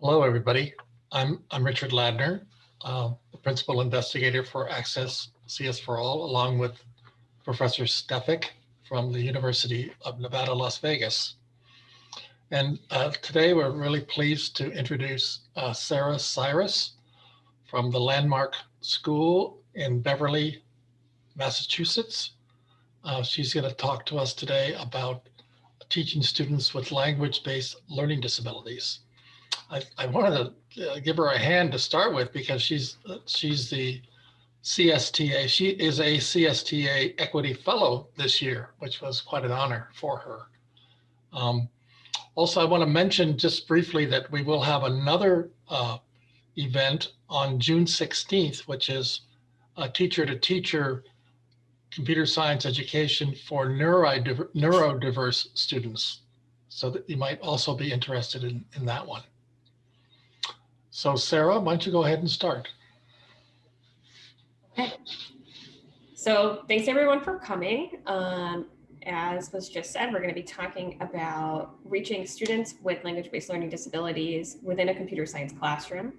Hello, everybody. I'm, I'm Richard Ladner, uh, the principal investigator for Access CS for All, along with Professor Stefik from the University of Nevada, Las Vegas. And uh, today we're really pleased to introduce uh, Sarah Cyrus from the Landmark School in Beverly, Massachusetts. Uh, she's going to talk to us today about teaching students with language-based learning disabilities. I, I wanted to uh, give her a hand to start with because she's she's the CSTA. She is a CSTA Equity Fellow this year, which was quite an honor for her. Um, also, I want to mention just briefly that we will have another uh, event on June 16th, which is a teacher to teacher computer science education for neurodiverse students. So that you might also be interested in, in that one. So Sarah, why don't you go ahead and start? Okay. So thanks everyone for coming. Um, as was just said, we're going to be talking about reaching students with language-based learning disabilities within a computer science classroom.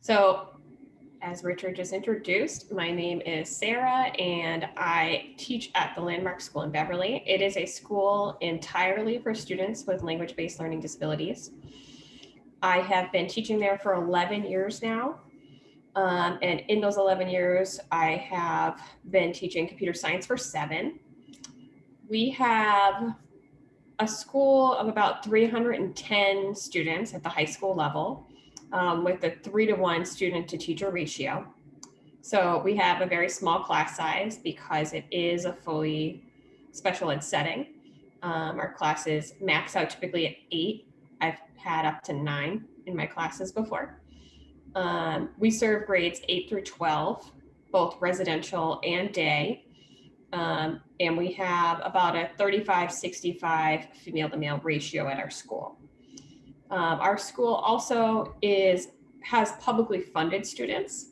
So as Richard just introduced, my name is Sarah and I teach at the Landmark School in Beverly. It is a school entirely for students with language-based learning disabilities. I have been teaching there for 11 years now. Um, and in those 11 years, I have been teaching computer science for seven. We have a school of about 310 students at the high school level um, with a three to one student to teacher ratio. So we have a very small class size because it is a fully special ed setting. Um, our classes max out typically at eight. I've had up to nine in my classes before. Um, we serve grades eight through 12, both residential and day. Um, and we have about a 35, 65 female to male ratio at our school. Um, our school also is has publicly funded students.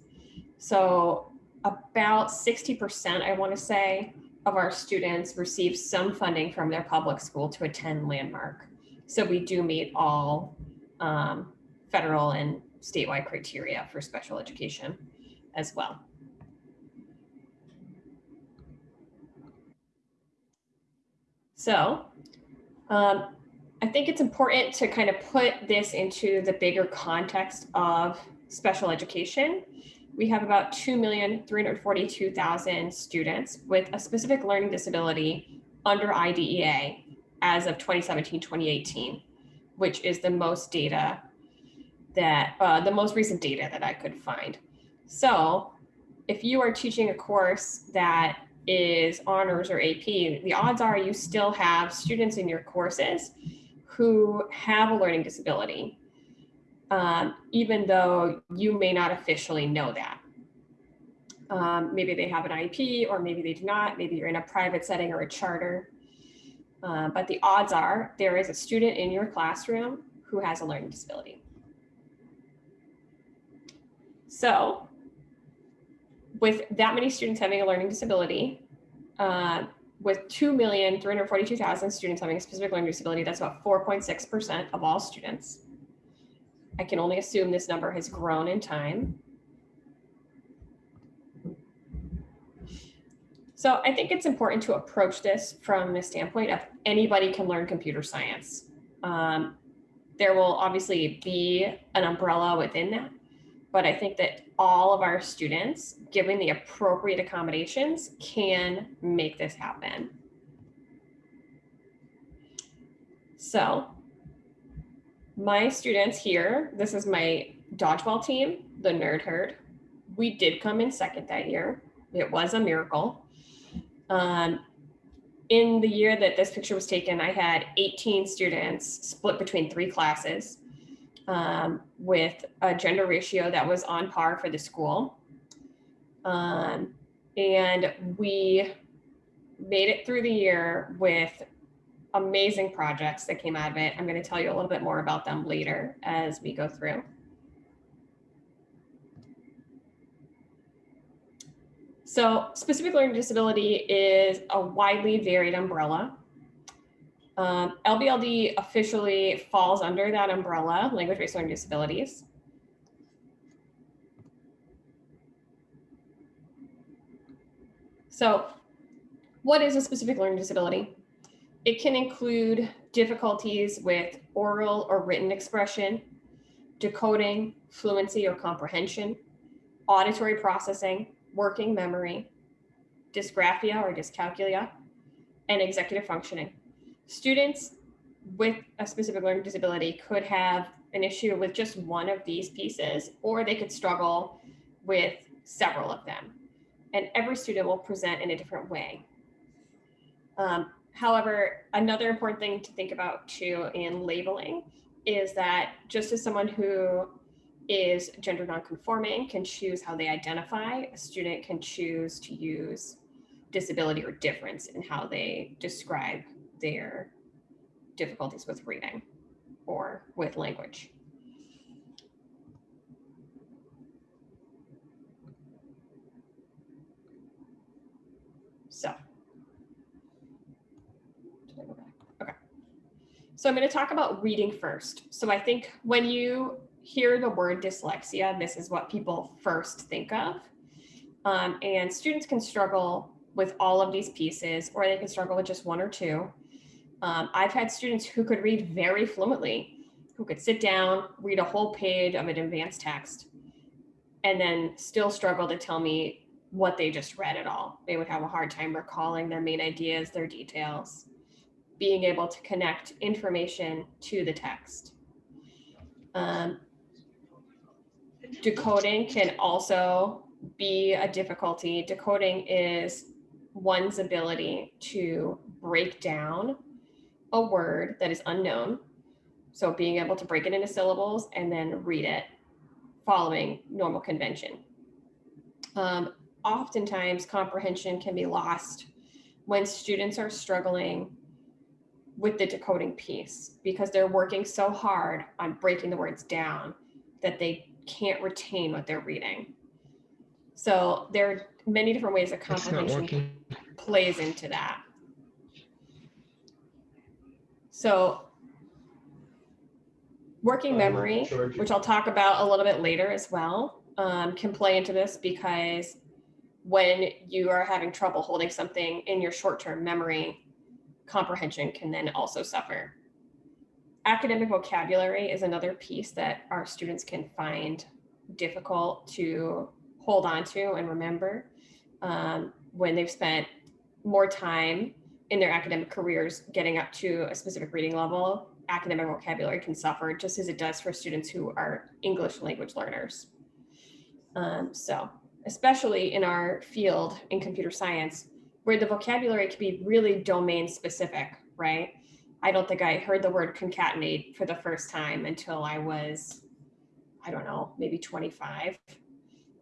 So about 60%, I want to say, of our students receive some funding from their public school to attend Landmark. So we do meet all um, federal and statewide criteria for special education as well. So um, I think it's important to kind of put this into the bigger context of special education. We have about 2,342,000 students with a specific learning disability under IDEA as of 2017, 2018, which is the most data that, uh, the most recent data that I could find. So if you are teaching a course that is honors or AP, the odds are you still have students in your courses who have a learning disability, um, even though you may not officially know that. Um, maybe they have an IEP or maybe they do not. Maybe you're in a private setting or a charter. Uh, but the odds are there is a student in your classroom who has a learning disability. So with that many students having a learning disability, uh, with 2,342,000 students having a specific learning disability, that's about 4.6% of all students. I can only assume this number has grown in time. So I think it's important to approach this from the standpoint of anybody can learn computer science. Um, there will obviously be an umbrella within that, but I think that all of our students, given the appropriate accommodations, can make this happen. So my students here, this is my dodgeball team, the Nerd Herd. We did come in second that year. It was a miracle. Um, in the year that this picture was taken, I had 18 students split between three classes um, with a gender ratio that was on par for the school. Um, and we made it through the year with amazing projects that came out of it. I'm going to tell you a little bit more about them later as we go through. So specific learning disability is a widely varied umbrella. Um, LBLD officially falls under that umbrella, language-based learning disabilities. So what is a specific learning disability? It can include difficulties with oral or written expression, decoding, fluency or comprehension, auditory processing, working memory, dysgraphia or dyscalculia, and executive functioning. Students with a specific learning disability could have an issue with just one of these pieces, or they could struggle with several of them. And every student will present in a different way. Um, however, another important thing to think about too in labeling is that just as someone who is gender nonconforming can choose how they identify, a student can choose to use disability or difference in how they describe their difficulties with reading or with language. So. Okay. So I'm going to talk about reading first. So I think when you hear the word dyslexia, this is what people first think of. Um, and students can struggle with all of these pieces, or they can struggle with just one or two. Um, I've had students who could read very fluently, who could sit down, read a whole page of an advanced text, and then still struggle to tell me what they just read at all. They would have a hard time recalling their main ideas, their details, being able to connect information to the text. Um, decoding can also be a difficulty. Decoding is one's ability to break down a word that is unknown. So being able to break it into syllables and then read it following normal convention. Um, oftentimes comprehension can be lost when students are struggling with the decoding piece because they're working so hard on breaking the words down that they can't retain what they're reading. So there are many different ways that comprehension plays into that. So working Um, memory, which I'll talk about a little bit later as well, um, can play into this because when you are having trouble holding something in your short-term memory, comprehension can then also suffer. Academic vocabulary is another piece that our students can find difficult to hold on to and remember um, when they've spent more time in their academic careers getting up to a specific reading level. Academic vocabulary can suffer just as it does for students who are English language learners. Um, so, especially in our field in computer science, where the vocabulary can be really domain specific, right? I don't think I heard the word concatenate for the first time until I was, I don't know, maybe 25.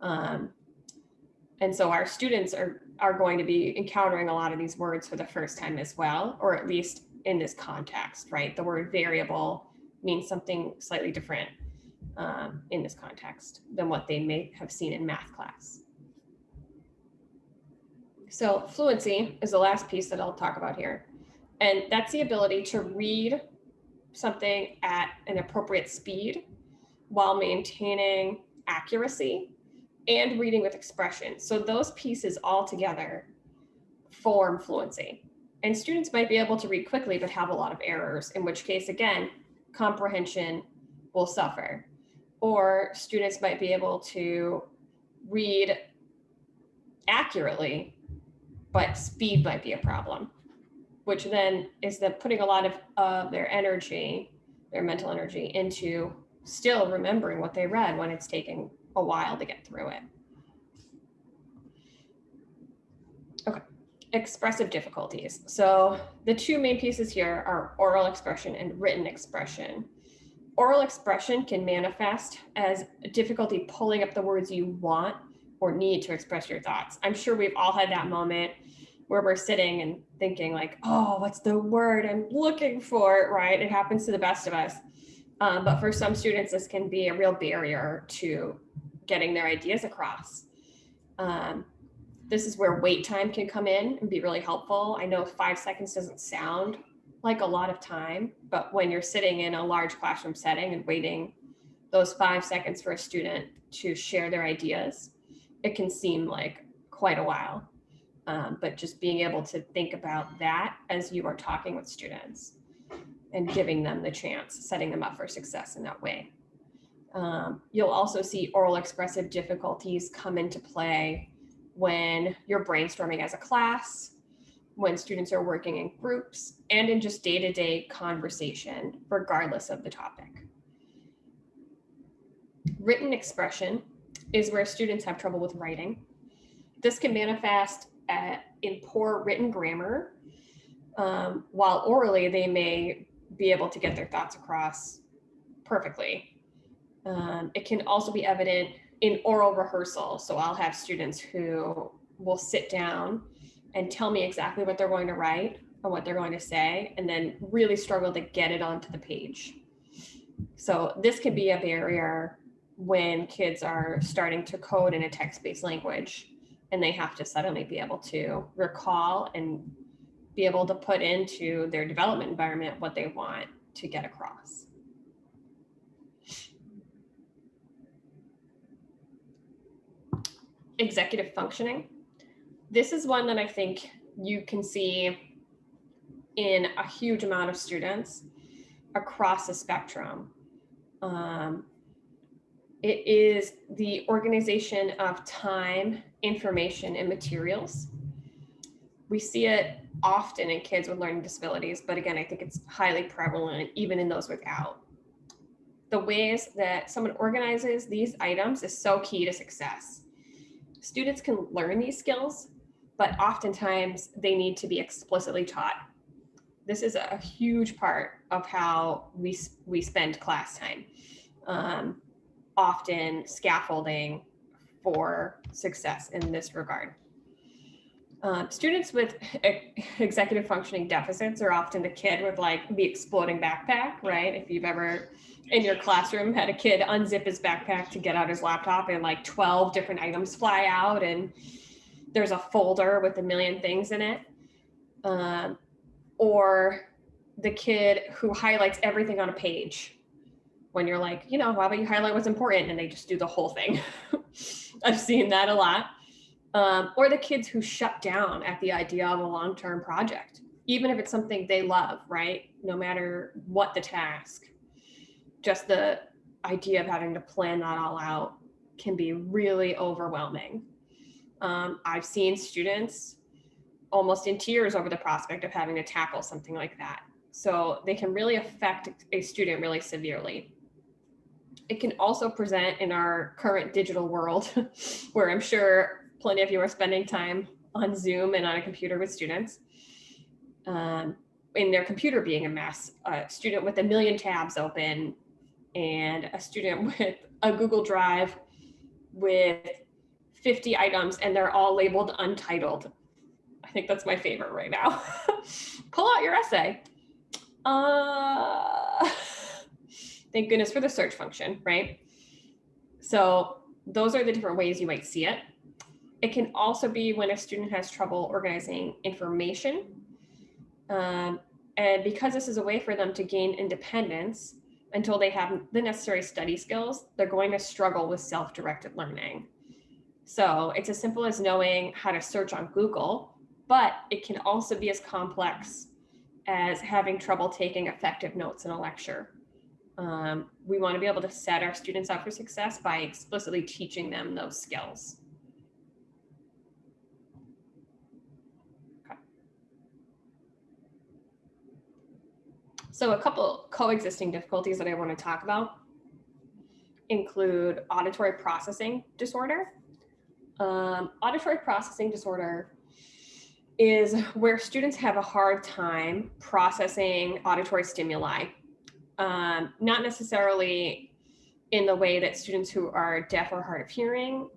Um, and so our students are, are going to be encountering a lot of these words for the first time as well, or at least in this context, right? The word variable means something slightly different um, in this context than what they may have seen in math class. So fluency is the last piece that I'll talk about here. And that's the ability to read something at an appropriate speed while maintaining accuracy and reading with expression. So those pieces all together form fluency. And students might be able to read quickly, but have a lot of errors, in which case, again, comprehension will suffer. Or students might be able to read accurately, but speed might be a problem, which then is then putting a lot of uh, their energy, their mental energy into still remembering what they read when it's taking a while to get through it. Okay, expressive difficulties. So the two main pieces here are oral expression and written expression. Oral expression can manifest as difficulty pulling up the words you want or need to express your thoughts. I'm sure we've all had that moment where we're sitting and thinking like, oh, what's the word I'm looking for, right? It happens to the best of us. Um, but for some students, this can be a real barrier to getting their ideas across. Um, this is where wait time can come in and be really helpful. I know five seconds doesn't sound like a lot of time, but when you're sitting in a large classroom setting and waiting those five seconds for a student to share their ideas, it can seem like quite a while. Um, but just being able to think about that as you are talking with students and giving them the chance, setting them up for success in that way. Um, you'll also see oral expressive difficulties come into play when you're brainstorming as a class, when students are working in groups, and in just day-to-day conversation, regardless of the topic. Written expression is where students have trouble with writing. This can manifest at, in poor written grammar, um, while orally they may be able to get their thoughts across perfectly. Um, it can also be evident in oral rehearsal. So I'll have students who will sit down and tell me exactly what they're going to write or what they're going to say, and then really struggle to get it onto the page. So this can be a barrier when kids are starting to code in a text-based language and they have to suddenly be able to recall and be able to put into their development environment what they want to get across. Executive functioning. This is one that I think you can see in a huge amount of students across the spectrum. Um, it is the organization of time, information, and materials. We see it often in kids with learning disabilities, but again, I think it's highly prevalent even in those without. The ways that someone organizes these items is so key to success. Students can learn these skills, but oftentimes they need to be explicitly taught. This is a huge part of how we, we spend class time. Um, often scaffolding for success in this regard. Um, students with executive functioning deficits are often the kid with like the exploding backpack, right? If you've ever in your classroom had a kid unzip his backpack to get out his laptop and like 12 different items fly out and there's a folder with a million things in it. Um, or the kid who highlights everything on a page when you're like, you know, how about you highlight what's important and they just do the whole thing. I've seen that a lot um, or the kids who shut down at the idea of a long-term project, even if it's something they love, right? No matter what the task, just the idea of having to plan that all out can be really overwhelming. Um, I've seen students almost in tears over the prospect of having to tackle something like that. So they can really affect a student really severely. It can also present in our current digital world where I'm sure plenty of you are spending time on Zoom and on a computer with students. Um, in their computer being a mess, a student with a million tabs open and a student with a Google Drive with 50 items and they're all labeled untitled. I think that's my favorite right now. Pull out your essay. Uh, thank goodness for the search function, right? So those are the different ways you might see it. It can also be when a student has trouble organizing information. Um, and because this is a way for them to gain independence until they have the necessary study skills, they're going to struggle with self-directed learning. So it's as simple as knowing how to search on Google, but it can also be as complex as having trouble taking effective notes in a lecture. Um, we want to be able to set our students up for success by explicitly teaching them those skills. So a couple coexisting difficulties that I want to talk about include auditory processing disorder. Um, auditory processing disorder is where students have a hard time processing auditory stimuli, um, not necessarily in the way that students who are deaf or hard of hearing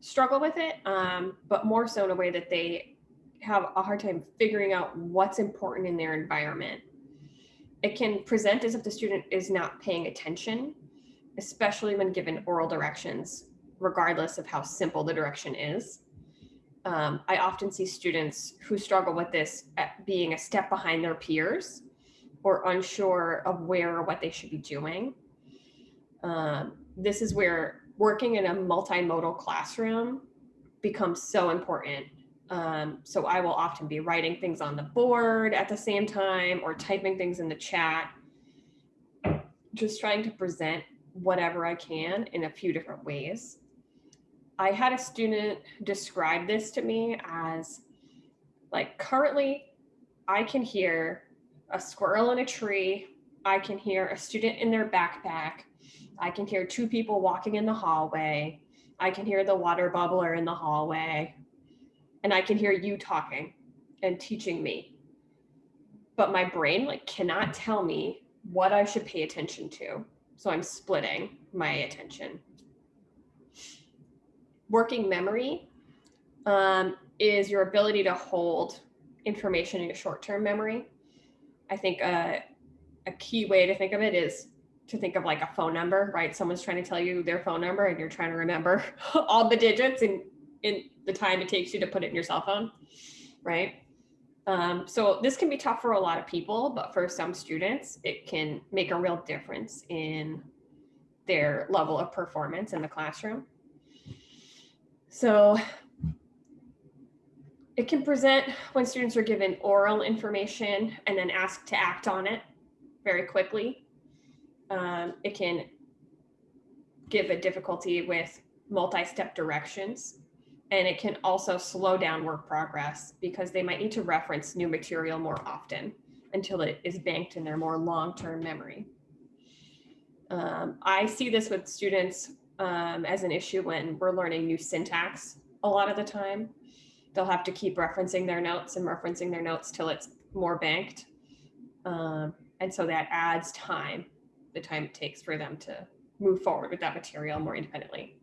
struggle with it, um, but more so in a way that they have a hard time figuring out what's important in their environment it can present as if the student is not paying attention, especially when given oral directions, regardless of how simple the direction is. Um, I often see students who struggle with this being a step behind their peers or unsure of where or what they should be doing. Um, this is where working in a multimodal classroom becomes so important. Um, so I will often be writing things on the board at the same time or typing things in the chat, just trying to present whatever I can in a few different ways. I had a student describe this to me as like currently I can hear a squirrel in a tree. I can hear a student in their backpack. I can hear two people walking in the hallway. I can hear the water bubbler in the hallway. And I can hear you talking and teaching me. But my brain like cannot tell me what I should pay attention to. So I'm splitting my attention. Working memory um, is your ability to hold information in your short-term memory. I think uh, a key way to think of it is to think of like a phone number, right? Someone's trying to tell you their phone number and you're trying to remember all the digits in, in the time it takes you to put it in your cell phone, right? Um, so this can be tough for a lot of people, but for some students, it can make a real difference in their level of performance in the classroom. So it can present when students are given oral information and then asked to act on it very quickly. Um, it can give a difficulty with multi-step directions and it can also slow down work progress because they might need to reference new material more often until it is banked in their more long-term memory. Um, I see this with students um, as an issue when we're learning new syntax a lot of the time they'll have to keep referencing their notes and referencing their notes till it's more banked. Um, and so that adds time, the time it takes for them to move forward with that material more independently.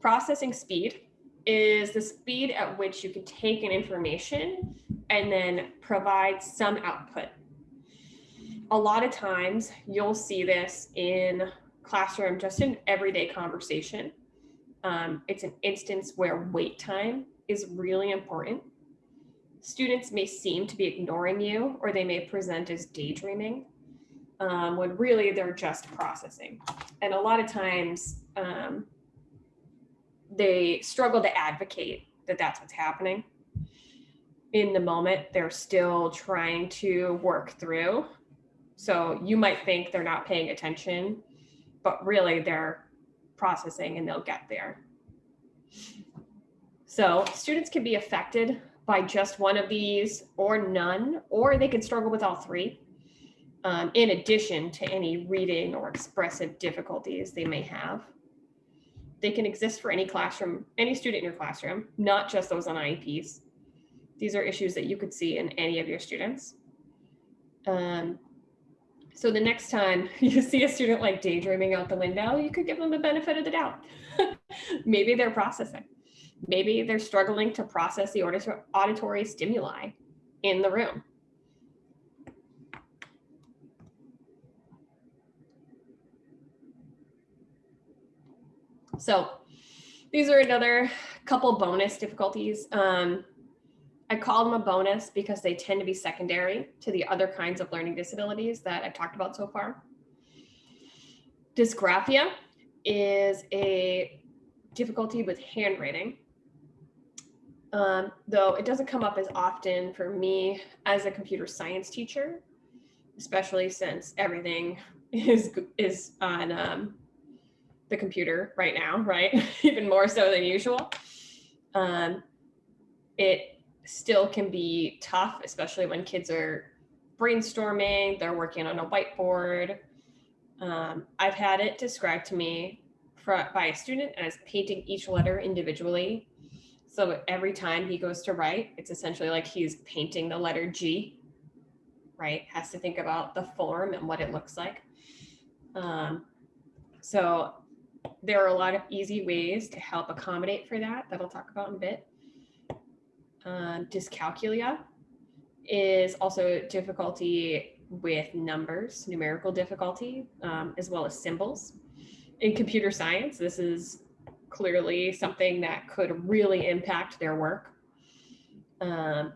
Processing speed is the speed at which you can take an information and then provide some output. A lot of times you'll see this in classroom, just in everyday conversation um, it's an instance where wait time is really important. Students may seem to be ignoring you or they may present as daydreaming um, when really they're just processing. And a lot of times um, they struggle to advocate that that's what's happening. In the moment, they're still trying to work through. So you might think they're not paying attention, but really they're processing and they'll get there. So students can be affected by just one of these or none, or they can struggle with all three. Um, in addition to any reading or expressive difficulties they may have. They can exist for any classroom, any student in your classroom, not just those on IEPs. These are issues that you could see in any of your students. Um, so the next time you see a student like daydreaming out the window, you could give them the benefit of the doubt. Maybe they're processing. Maybe they're struggling to process the auditory stimuli in the room. So these are another couple bonus difficulties. Um, I call them a bonus because they tend to be secondary to the other kinds of learning disabilities that I've talked about so far. Dysgraphia is a difficulty with handwriting, um, though it doesn't come up as often for me as a computer science teacher, especially since everything is, is on um, the computer right now, right? Even more so than usual. Um, it still can be tough, especially when kids are brainstorming, they're working on a whiteboard. Um, I've had it described to me by a student as painting each letter individually. So every time he goes to write, it's essentially like he's painting the letter G, right? Has to think about the form and what it looks like. Um, so there are a lot of easy ways to help accommodate for that that I'll talk about in a bit. Um, dyscalculia is also difficulty with numbers, numerical difficulty, um, as well as symbols. In computer science, this is clearly something that could really impact their work. Um,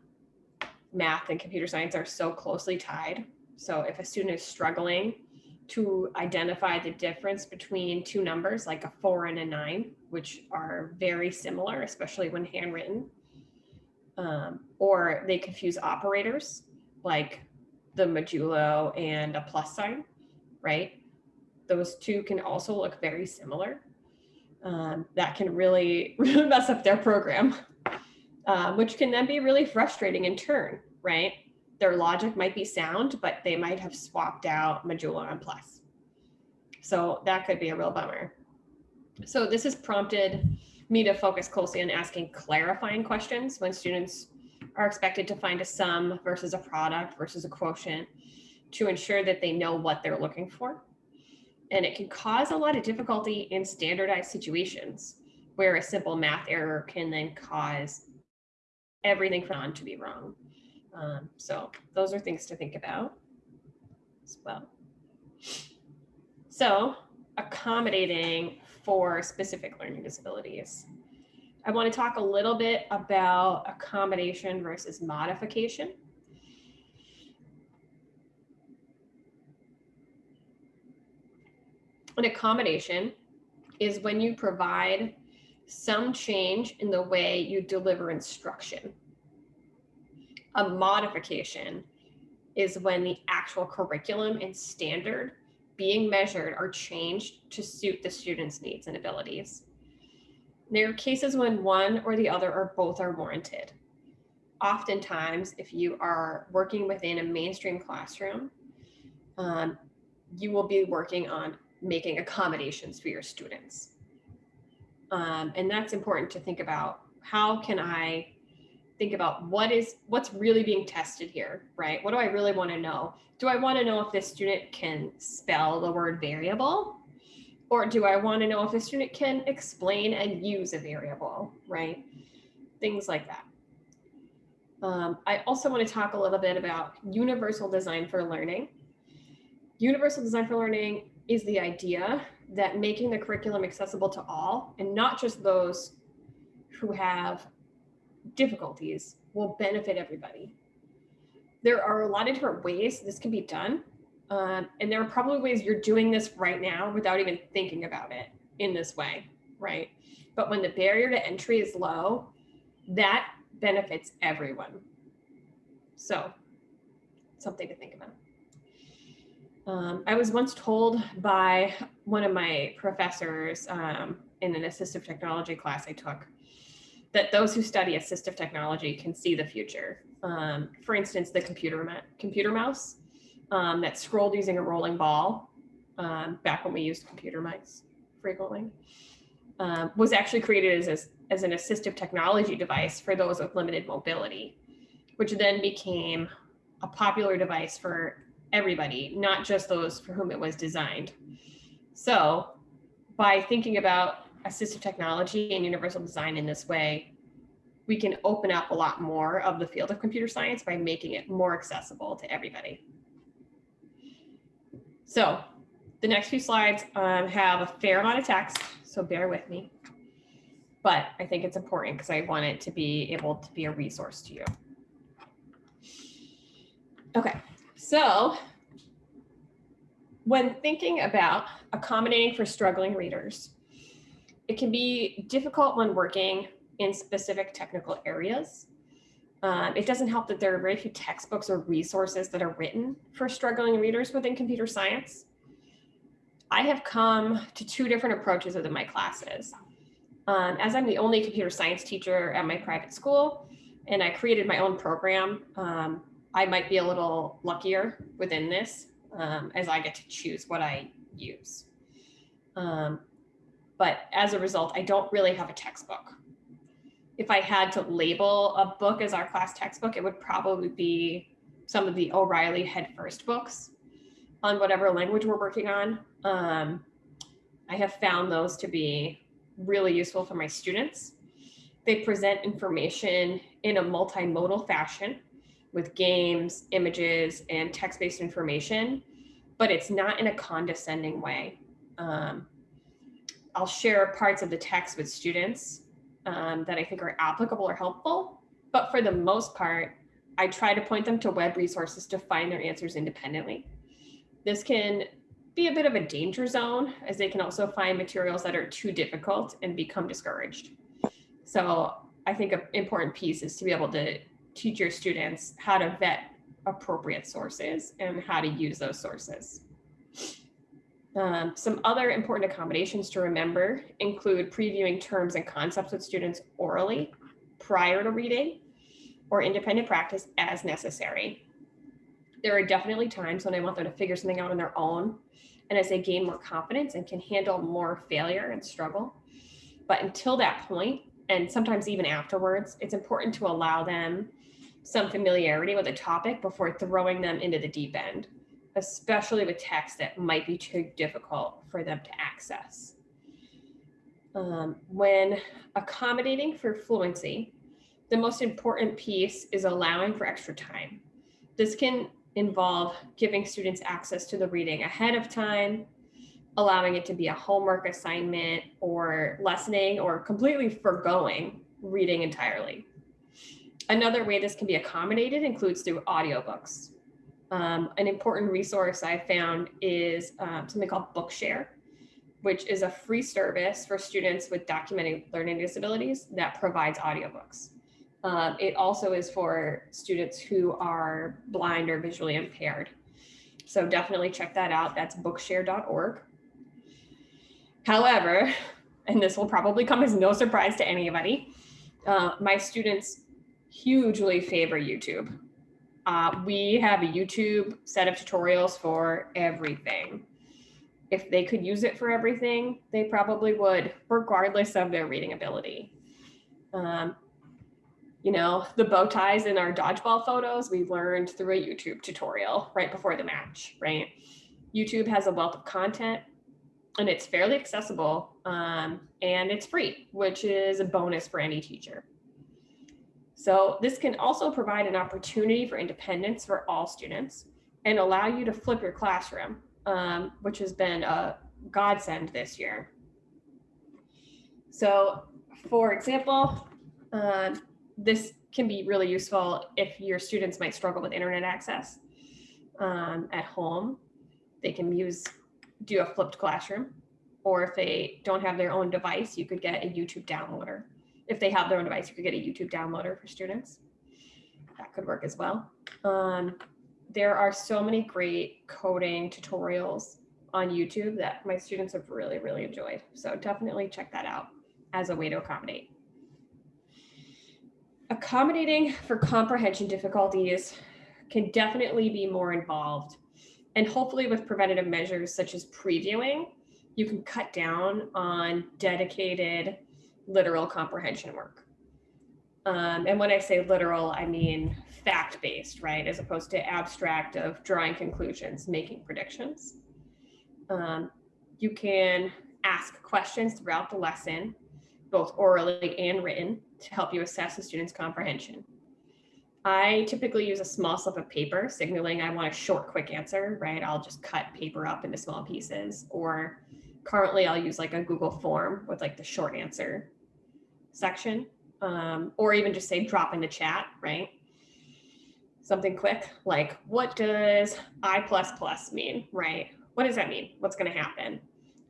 math and computer science are so closely tied. So if a student is struggling to identify the difference between two numbers like a four and a nine, which are very similar, especially when handwritten, um, or they confuse operators like the modulo and a plus sign, right? Those two can also look very similar. Um, that can really, really mess up their program, uh, which can then be really frustrating in turn, right? Their logic might be sound, but they might have swapped out modulo and plus. So that could be a real bummer. So this has prompted me to focus closely on asking clarifying questions when students are expected to find a sum versus a product versus a quotient to ensure that they know what they're looking for. And it can cause a lot of difficulty in standardized situations where a simple math error can then cause everything from on to be wrong. Um, so those are things to think about as well. So accommodating for specific learning disabilities. I want to talk a little bit about accommodation versus modification. An accommodation is when you provide some change in the way you deliver instruction. A modification is when the actual curriculum and standard being measured are changed to suit the student's needs and abilities. There are cases when one or the other or both are warranted. Oftentimes, if you are working within a mainstream classroom, um, you will be working on making accommodations for your students. Um, and that's important to think about. How can I think about what is what's really being tested here, right? What do I really want to know? Do I want to know if this student can spell the word variable? Or do I want to know if a student can explain and use a variable, right? Things like that. Um, I also want to talk a little bit about universal design for learning. Universal design for learning is the idea that making the curriculum accessible to all and not just those who have difficulties will benefit everybody. There are a lot of different ways this can be done. Um, and there are probably ways you're doing this right now without even thinking about it in this way, right? But when the barrier to entry is low, that benefits everyone. So something to think about. Um, I was once told by one of my professors um, in an assistive technology class I took that those who study assistive technology can see the future. Um, for instance, the computer computer mouse um, that scrolled using a rolling ball um, back when we used computer mice frequently um, was actually created as, as an assistive technology device for those with limited mobility, which then became a popular device for everybody, not just those for whom it was designed. So by thinking about assistive technology and universal design in this way, we can open up a lot more of the field of computer science by making it more accessible to everybody. So the next few slides um, have a fair amount of text, so bear with me. But I think it's important because I want it to be able to be a resource to you. Okay, so when thinking about accommodating for struggling readers, it can be difficult when working in specific technical areas. Um, it doesn't help that there are very few textbooks or resources that are written for struggling readers within computer science. I have come to two different approaches within my classes. Um, as I'm the only computer science teacher at my private school, and I created my own program, um, I might be a little luckier within this um, as I get to choose what I use. Um, but as a result, I don't really have a textbook if I had to label a book as our class textbook, it would probably be some of the O'Reilly Head First books on whatever language we're working on. Um, I have found those to be really useful for my students. They present information in a multimodal fashion with games, images, and text-based information, but it's not in a condescending way. Um, I'll share parts of the text with students um, that I think are applicable or helpful. But for the most part, I try to point them to web resources to find their answers independently. This can be a bit of a danger zone as they can also find materials that are too difficult and become discouraged. So I think an important piece is to be able to teach your students how to vet appropriate sources and how to use those sources. Um, some other important accommodations to remember include previewing terms and concepts with students orally prior to reading or independent practice as necessary. There are definitely times when I want them to figure something out on their own and as they gain more confidence and can handle more failure and struggle. But until that point, and sometimes even afterwards, it's important to allow them some familiarity with a topic before throwing them into the deep end, especially with text that might be too difficult for them to access. Um, when accommodating for fluency, the most important piece is allowing for extra time. This can involve giving students access to the reading ahead of time, allowing it to be a homework assignment or lessening or completely foregoing reading entirely. Another way this can be accommodated includes through audiobooks. Um, an important resource I found is um, something called Bookshare, which is a free service for students with documented learning disabilities that provides audiobooks. Um, it also is for students who are blind or visually impaired. So definitely check that out. That's bookshare.org. However, and this will probably come as no surprise to anybody, uh, my students hugely favor YouTube. Uh, we have a YouTube set of tutorials for everything. If they could use it for everything, they probably would, regardless of their reading ability. Um, you know, the bow ties in our dodgeball photos, we learned through a YouTube tutorial right before the match, right? YouTube has a wealth of content and it's fairly accessible um, and it's free, which is a bonus for any teacher. So this can also provide an opportunity for independence for all students and allow you to flip your classroom, um, which has been a godsend this year. So for example, uh, this can be really useful if your students might struggle with internet access um, at home. They can use do a flipped classroom, or if they don't have their own device, you could get a YouTube downloader. If they have their own device, you could get a YouTube downloader for students. That could work as well. Um, there are so many great coding tutorials on YouTube that my students have really, really enjoyed. So definitely check that out as a way to accommodate. Accommodating for comprehension difficulties can definitely be more involved. And hopefully with preventative measures such as previewing, you can cut down on dedicated literal comprehension work. Um, and when I say literal, I mean fact-based, right? As opposed to abstract of drawing conclusions, making predictions. Um, you can ask questions throughout the lesson, both orally and written, to help you assess a student's comprehension. I typically use a small slip of paper signaling I want a short, quick answer, right? I'll just cut paper up into small pieces or currently I'll use like a Google form with like the short answer section um, or even just say drop in the chat, right? Something quick like what does I plus plus mean, right? What does that mean? What's going to happen?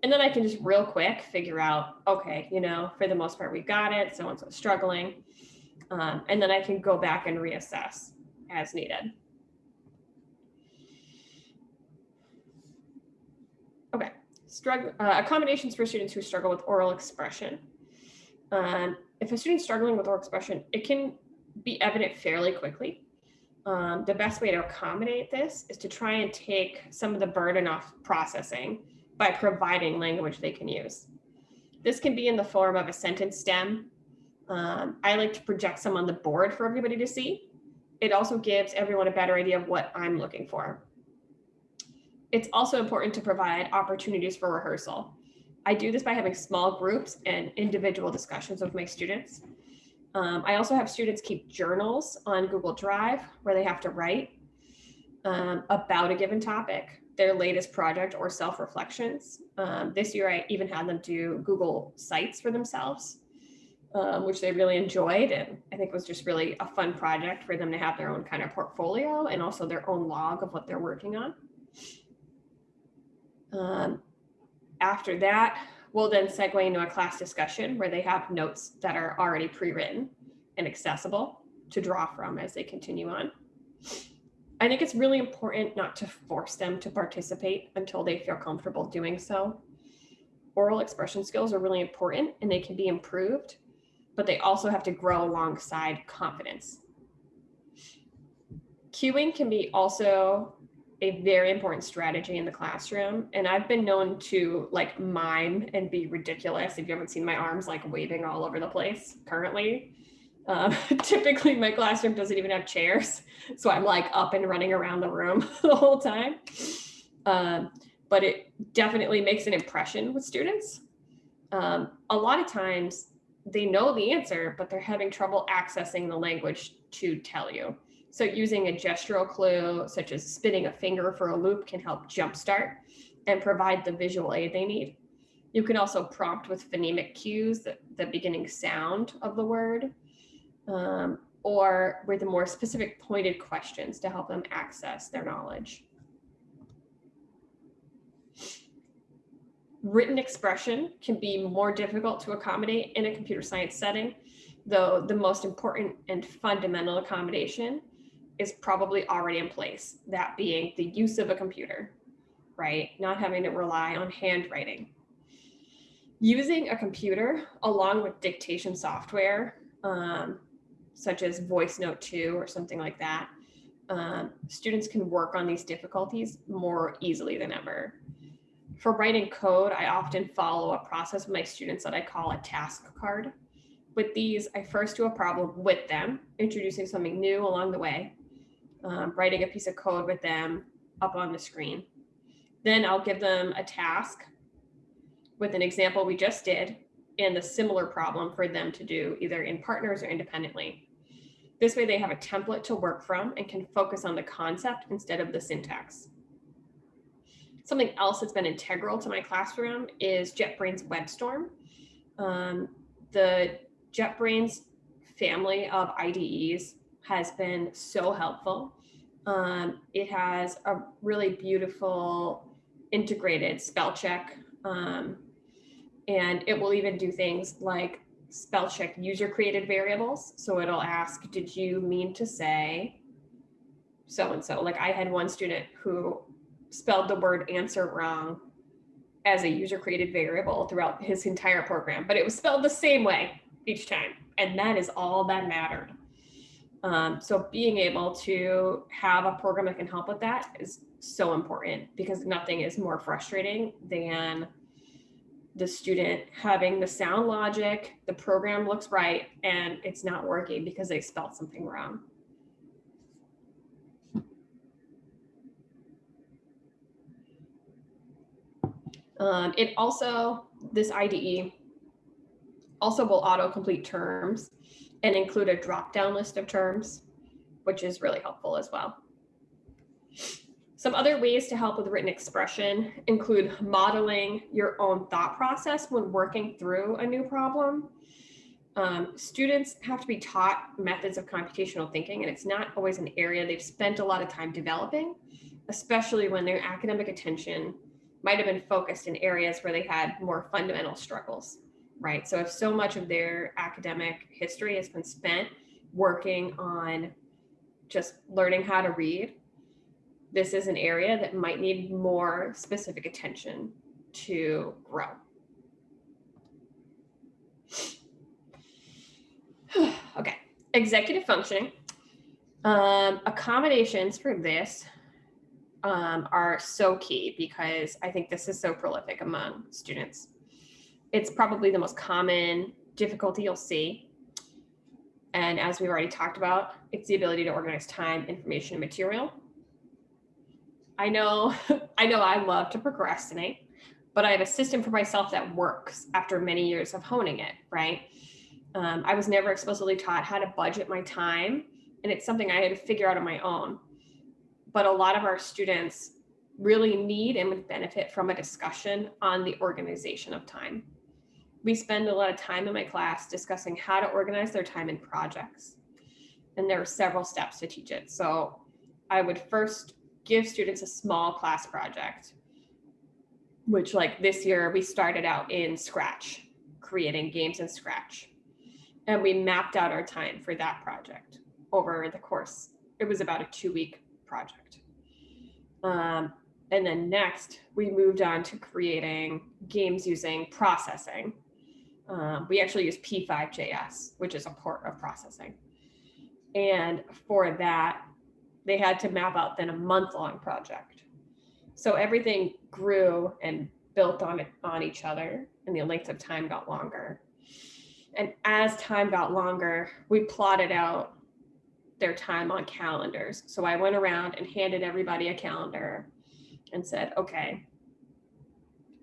And then I can just real quick figure out, okay, you know, for the most part, we got it. So and so struggling. Um, and then I can go back and reassess as needed. Okay, struggle uh, accommodations for students who struggle with oral expression. Um, if a student's struggling with oral expression, it can be evident fairly quickly. Um, the best way to accommodate this is to try and take some of the burden off processing by providing language they can use. This can be in the form of a sentence stem. Um, I like to project some on the board for everybody to see. It also gives everyone a better idea of what I'm looking for. It's also important to provide opportunities for rehearsal. I do this by having small groups and individual discussions with my students. Um, I also have students keep journals on Google Drive where they have to write um, about a given topic their latest project or self-reflections. Um, this year, I even had them do Google Sites for themselves. um, which they really enjoyed. And I think was just really a fun project for them to have their own kind of portfolio and also their own log of what they're working on. Um, after that, we'll then segue into a class discussion where they have notes that are already pre-written and accessible to draw from as they continue on. I think it's really important not to force them to participate until they feel comfortable doing so. Oral expression skills are really important and they can be improved, but they also have to grow alongside confidence. Cueing can be also a very important strategy in the classroom. And I've been known to like mime and be ridiculous. If you haven't seen my arms like waving all over the place currently. Um, typically my classroom doesn't even have chairs. So I'm like up and running around the room the whole time. Um, but it definitely makes an impression with students. Um, a lot of times they know the answer, but they're having trouble accessing the language to tell you. So using a gestural clue, such as spinning a finger for a loop can help jumpstart and provide the visual aid they need. You can also prompt with phonemic cues, the, the beginning sound of the word, um, or with the more specific pointed questions to help them access their knowledge. Written expression can be more difficult to accommodate in a computer science setting, though the most important and fundamental accommodation is probably already in place, that being the use of a computer, right? Not having to rely on handwriting. Using a computer along with dictation software, um, such as VoiceNote 2 or something like that, um, students can work on these difficulties more easily than ever. For writing code, I often follow a process with my students that I call a task card. With these, I first do a problem with them, introducing something new along the way um, writing a piece of code with them up on the screen. Then I'll give them a task with an example we just did and a similar problem for them to do either in partners or independently. This way they have a template to work from and can focus on the concept instead of the syntax. Something else that's been integral to my classroom is JetBrains WebStorm. Um, the JetBrains family of IDEs has been so helpful. Um, it has a really beautiful integrated spell check. Um, and it will even do things like spell check user created variables. So it'll ask, did you mean to say so-and-so? Like I had one student who spelled the word answer wrong as a user created variable throughout his entire program, but it was spelled the same way each time. And that is all that mattered. Um, so being able to have a program that can help with that is so important because nothing is more frustrating than the student having the sound logic, the program looks right, and it's not working because they spelled something wrong. Um, it also, this IDE also will auto-complete terms and include a drop-down list of terms, which is really helpful as well. Some other ways to help with written expression include modeling your own thought process when working through a new problem. Um, students have to be taught methods of computational thinking, and it's not always an area they've spent a lot of time developing, especially when their academic attention might have been focused in areas where they had more fundamental struggles right? So if so much of their academic history has been spent working on just learning how to read, this is an area that might need more specific attention to grow. okay, executive functioning. Um, accommodations for this um, are so key because I think this is so prolific among students it's probably the most common difficulty you'll see. And as we've already talked about, it's the ability to organize time, information, and material. I know, I know I love to procrastinate, but I have a system for myself that works after many years of honing it, right? Um, I was never explicitly taught how to budget my time, and it's something I had to figure out on my own. But a lot of our students really need and would benefit from a discussion on the organization of time we spend a lot of time in my class discussing how to organize their time in projects. And there are several steps to teach it. So I would first give students a small class project, which like this year we started out in Scratch, creating games in Scratch. And we mapped out our time for that project over the course. It was about a two week project. Um, and then next, we moved on to creating games using processing. Um, we actually use P5JS, which is a port of processing. And for that, they had to map out then a month long project. So everything grew and built on it on each other and the length of time got longer. And as time got longer, we plotted out their time on calendars. So I went around and handed everybody a calendar and said, okay,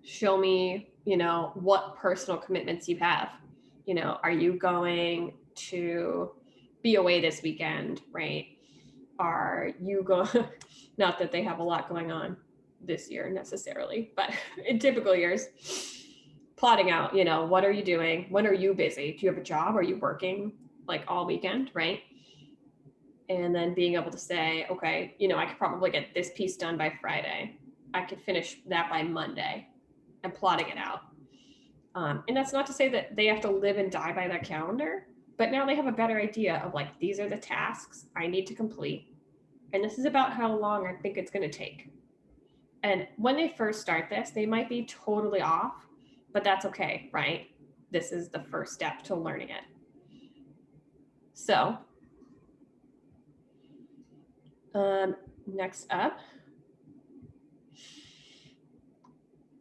show me, you know, what personal commitments you have. You know, are you going to be away this weekend, right? Are you going, not that they have a lot going on this year necessarily, but in typical years, plotting out, you know, what are you doing? When are you busy? Do you have a job? Are you working like all weekend, right? And then being able to say, okay, you know, I could probably get this piece done by Friday. I could finish that by Monday and plotting it out. Um, and that's not to say that they have to live and die by that calendar, but now they have a better idea of like, these are the tasks I need to complete. And this is about how long I think it's going to take. And when they first start this, they might be totally off, but that's okay, right? This is the first step to learning it. So um, next up,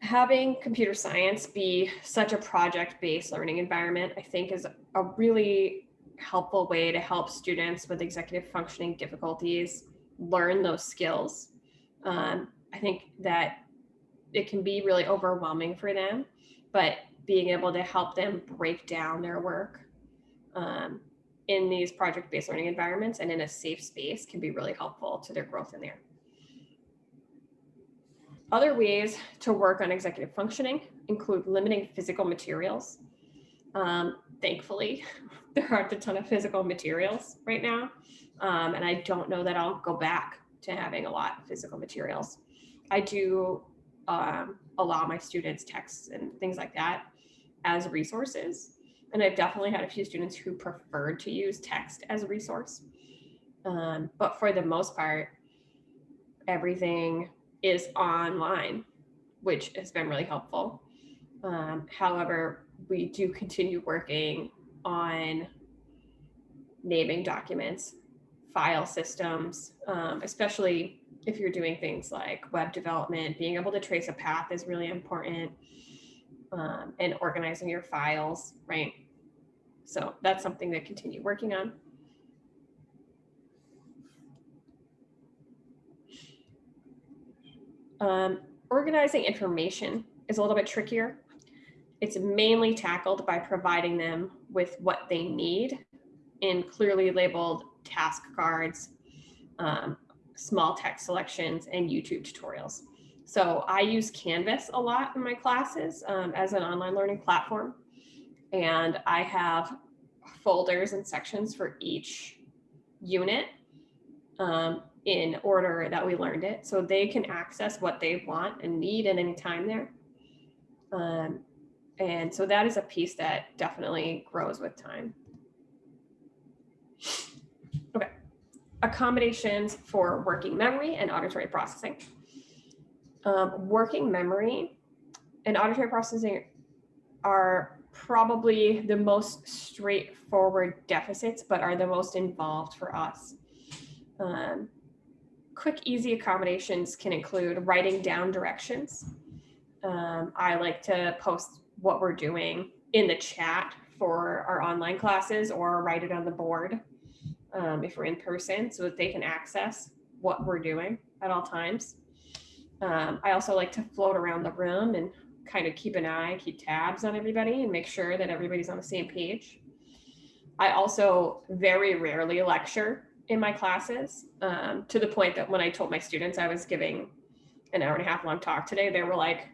having computer science be such a project-based learning environment, I think is a really helpful way to help students with executive functioning difficulties learn those skills. Um, I think that it can be really overwhelming for them, but being able to help them break down their work um, in these project-based learning environments and in a safe space can be really helpful to their growth in there. Other ways to work on executive functioning include limiting physical materials. Um, thankfully, there aren't a ton of physical materials right now. Um, and I don't know that I'll go back to having a lot of physical materials. I do um, allow my students texts and things like that as resources and I've definitely had a few students who preferred to use text as a resource. Um, but for the most part, everything is online, which has been really helpful. Um, however, we do continue working on naming documents, file systems, um, especially if you're doing things like web development, being able to trace a path is really important um, and organizing your files, right? So that's something to continue working on. Um, organizing information is a little bit trickier. It's mainly tackled by providing them with what they need in clearly labeled task cards, um, small text selections, and YouTube tutorials. So I use Canvas a lot in my classes um, as an online learning platform. And I have folders and sections for each unit um, in order that we learned it. So they can access what they want and need at any time there. Um, and so that is a piece that definitely grows with time. Okay, accommodations for working memory and auditory processing um, working memory and auditory processing are probably the most straightforward deficits, but are the most involved for us. Um, quick, easy accommodations can include writing down directions. Um, I like to post what we're doing in the chat for our online classes or write it on the board um, if we're in person so that they can access what we're doing at all times. Um, I also like to float around the room and kind of keep an eye, keep tabs on everybody and make sure that everybody's on the same page. I also very rarely lecture in my classes um, to the point that when I told my students I was giving an hour and a half long talk today, they were like,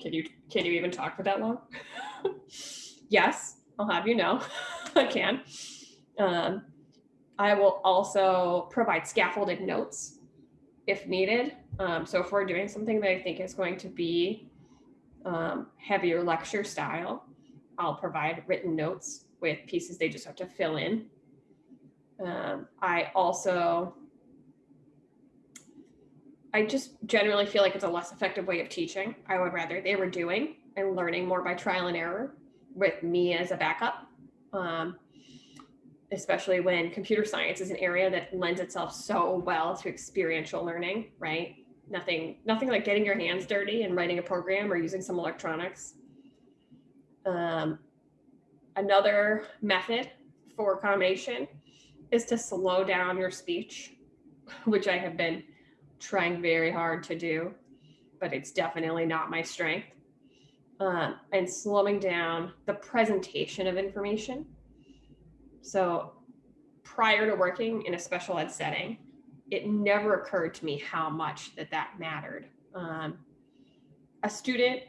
can you, can you even talk for that long? yes, I'll have you know, I can. Um, I will also provide scaffolded notes if needed. Um, so if we're doing something that I think is going to be um, heavier lecture style, I'll provide written notes with pieces they just have to fill in. Um, I also, I just generally feel like it's a less effective way of teaching. I would rather they were doing and learning more by trial and error with me as a backup. Um, especially when computer science is an area that lends itself so well to experiential learning, right? Nothing, nothing like getting your hands dirty and writing a program or using some electronics. Um, another method for accommodation is to slow down your speech, which I have been trying very hard to do, but it's definitely not my strength. Um, and slowing down the presentation of information. So prior to working in a special ed setting, it never occurred to me how much that that mattered. Um, a student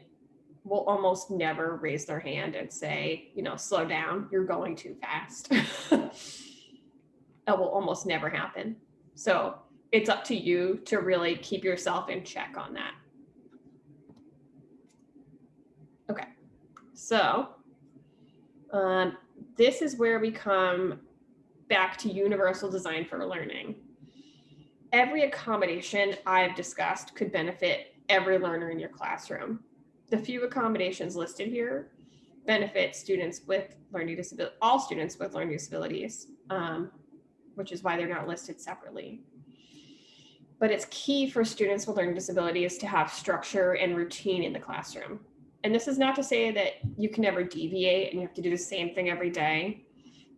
will almost never raise their hand and say, you know, slow down, you're going too fast. that will almost never happen. So it's up to you to really keep yourself in check on that. Okay, so um, this is where we come back to universal design for learning. Every accommodation I've discussed could benefit every learner in your classroom. The few accommodations listed here benefit students with learning disability, all students with learning disabilities, um, which is why they're not listed separately. But it's key for students with learning disabilities to have structure and routine in the classroom. And this is not to say that you can never deviate and you have to do the same thing every day.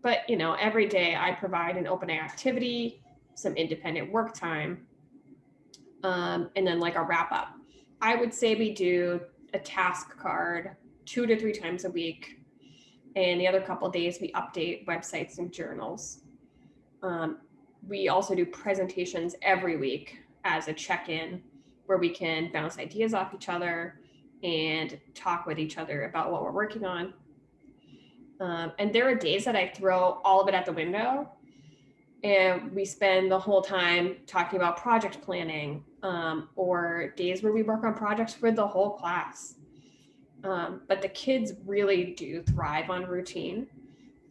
But you know, every day I provide an open activity, some independent work time, um, and then like a wrap up. I would say we do a task card two to three times a week. And the other couple days we update websites and journals. Um, we also do presentations every week as a check-in where we can bounce ideas off each other and talk with each other about what we're working on. Um, and there are days that I throw all of it at the window and we spend the whole time talking about project planning um, or days where we work on projects for the whole class. Um, but the kids really do thrive on routine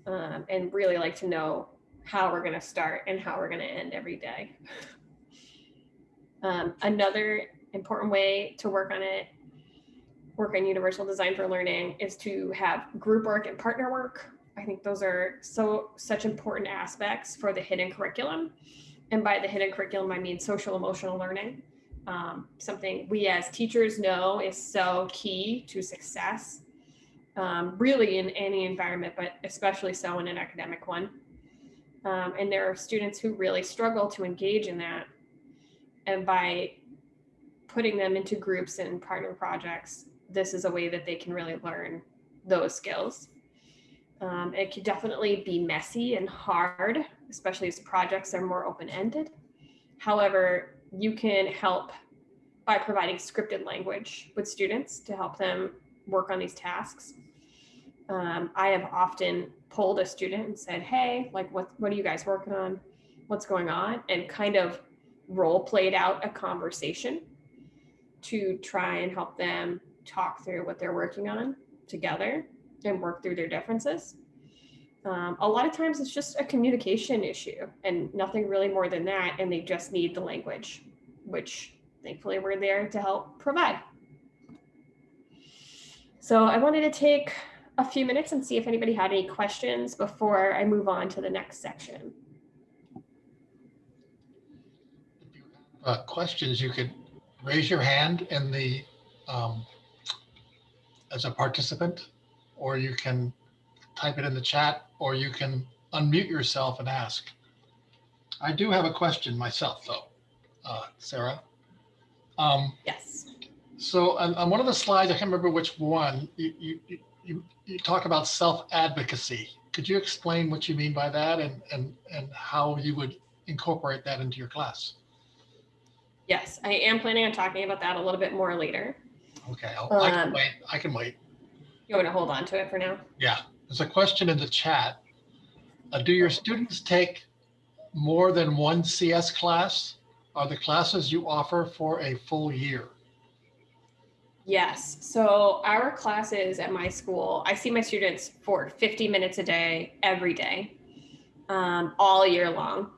um, and really like to know how we're going to start and how we're going to end every day. Um, another important way to work on it, work on universal design for learning, is to have group work and partner work. I think those are so such important aspects for the hidden curriculum. And by the hidden curriculum, I mean social emotional learning. Um, something we as teachers know is so key to success, um, really in any environment, but especially so in an academic one. Um, and there are students who really struggle to engage in that. And by putting them into groups and partner projects, this is a way that they can really learn those skills. Um, it can definitely be messy and hard, especially as projects are more open-ended. However, you can help by providing scripted language with students to help them work on these tasks. Um, I have often pulled a student and said, hey, like what, what are you guys working on? What's going on? And kind of role played out a conversation to try and help them talk through what they're working on together and work through their differences. Um, a lot of times it's just a communication issue and nothing really more than that. And they just need the language, which thankfully we're there to help provide. So I wanted to take a few minutes and see if anybody had any questions before I move on to the next section. Uh, questions, you could raise your hand in the, um, as a participant, or you can type it in the chat, or you can unmute yourself and ask. I do have a question myself, though, uh, Sarah. Um, Yes. so on, on one of the slides, I can't remember which one, you, you, you- you, talk about self-advocacy. Could you explain what you mean by that and, and, and how you would incorporate that into your class? Yes, I am planning on talking about that a little bit more later. Okay, I'll- I can Um, wait, I can wait. You want to hold on to it for now? Yeah, there's a question in the chat. Uh, do your students take more than one CS class? Are the classes you offer for a full year? Yes. So our classes at my school, I see my students for 50 minutes a day, every day, um, all year long.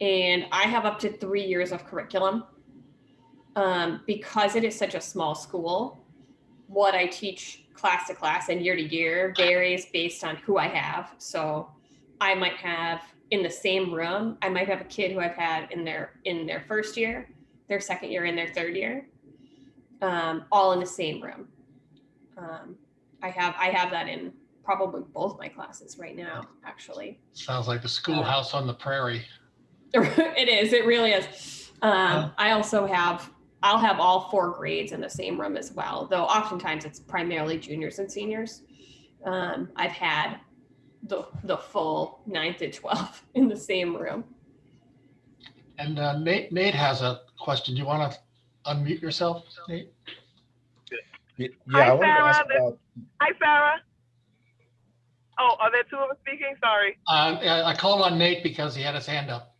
And I have up to three years of curriculum. Um, because it is such a small school, what I teach class to class and year to year varies based on who I have. So I might have in the same room, I might have a kid who I've had in their in their first year, their second year, and their third year um, all in the same room. Um, I have I have that in probably both my classes right now, actually. Sounds like the schoolhouse on the prairie. it is. It really is. Um, I also have I'll have all four grades in the same room as well, though oftentimes it's primarily juniors and seniors. Um, I've had the the full ninth to 12 in the same room. And uh, Nate, Nate has a question. Do you want to unmute yourself, Nate? Y- Hi, Yeah, I wanted to ask Sarah. about, Hi, Sarah. Oh, are there two of us speaking? Sorry. Uh, I I called on Nate because he had his hand up.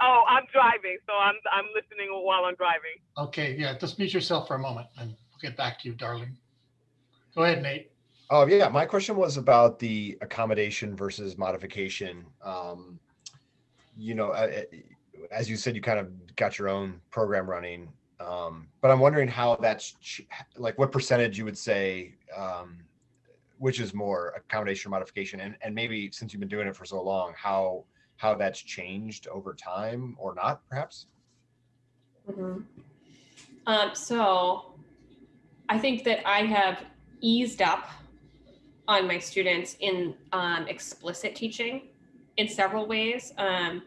Oh, I'm driving, so I'm I'm listening while I'm driving. Okay, yeah, just mute yourself for a moment and we'll get back to you, darling. Go ahead, Nate. oh, yeah, my question was about the accommodation versus modification. Um, You know, as you said, you kind of got your own program running. Um, but I'm wondering how that's, like, what percentage you would say, um, which is more accommodation or modification? And, and maybe since you've been doing it for so long, how, how that's changed over time or not, perhaps? Mhm. Um, so I think that I have eased up on my students in um, explicit teaching in several ways. Um,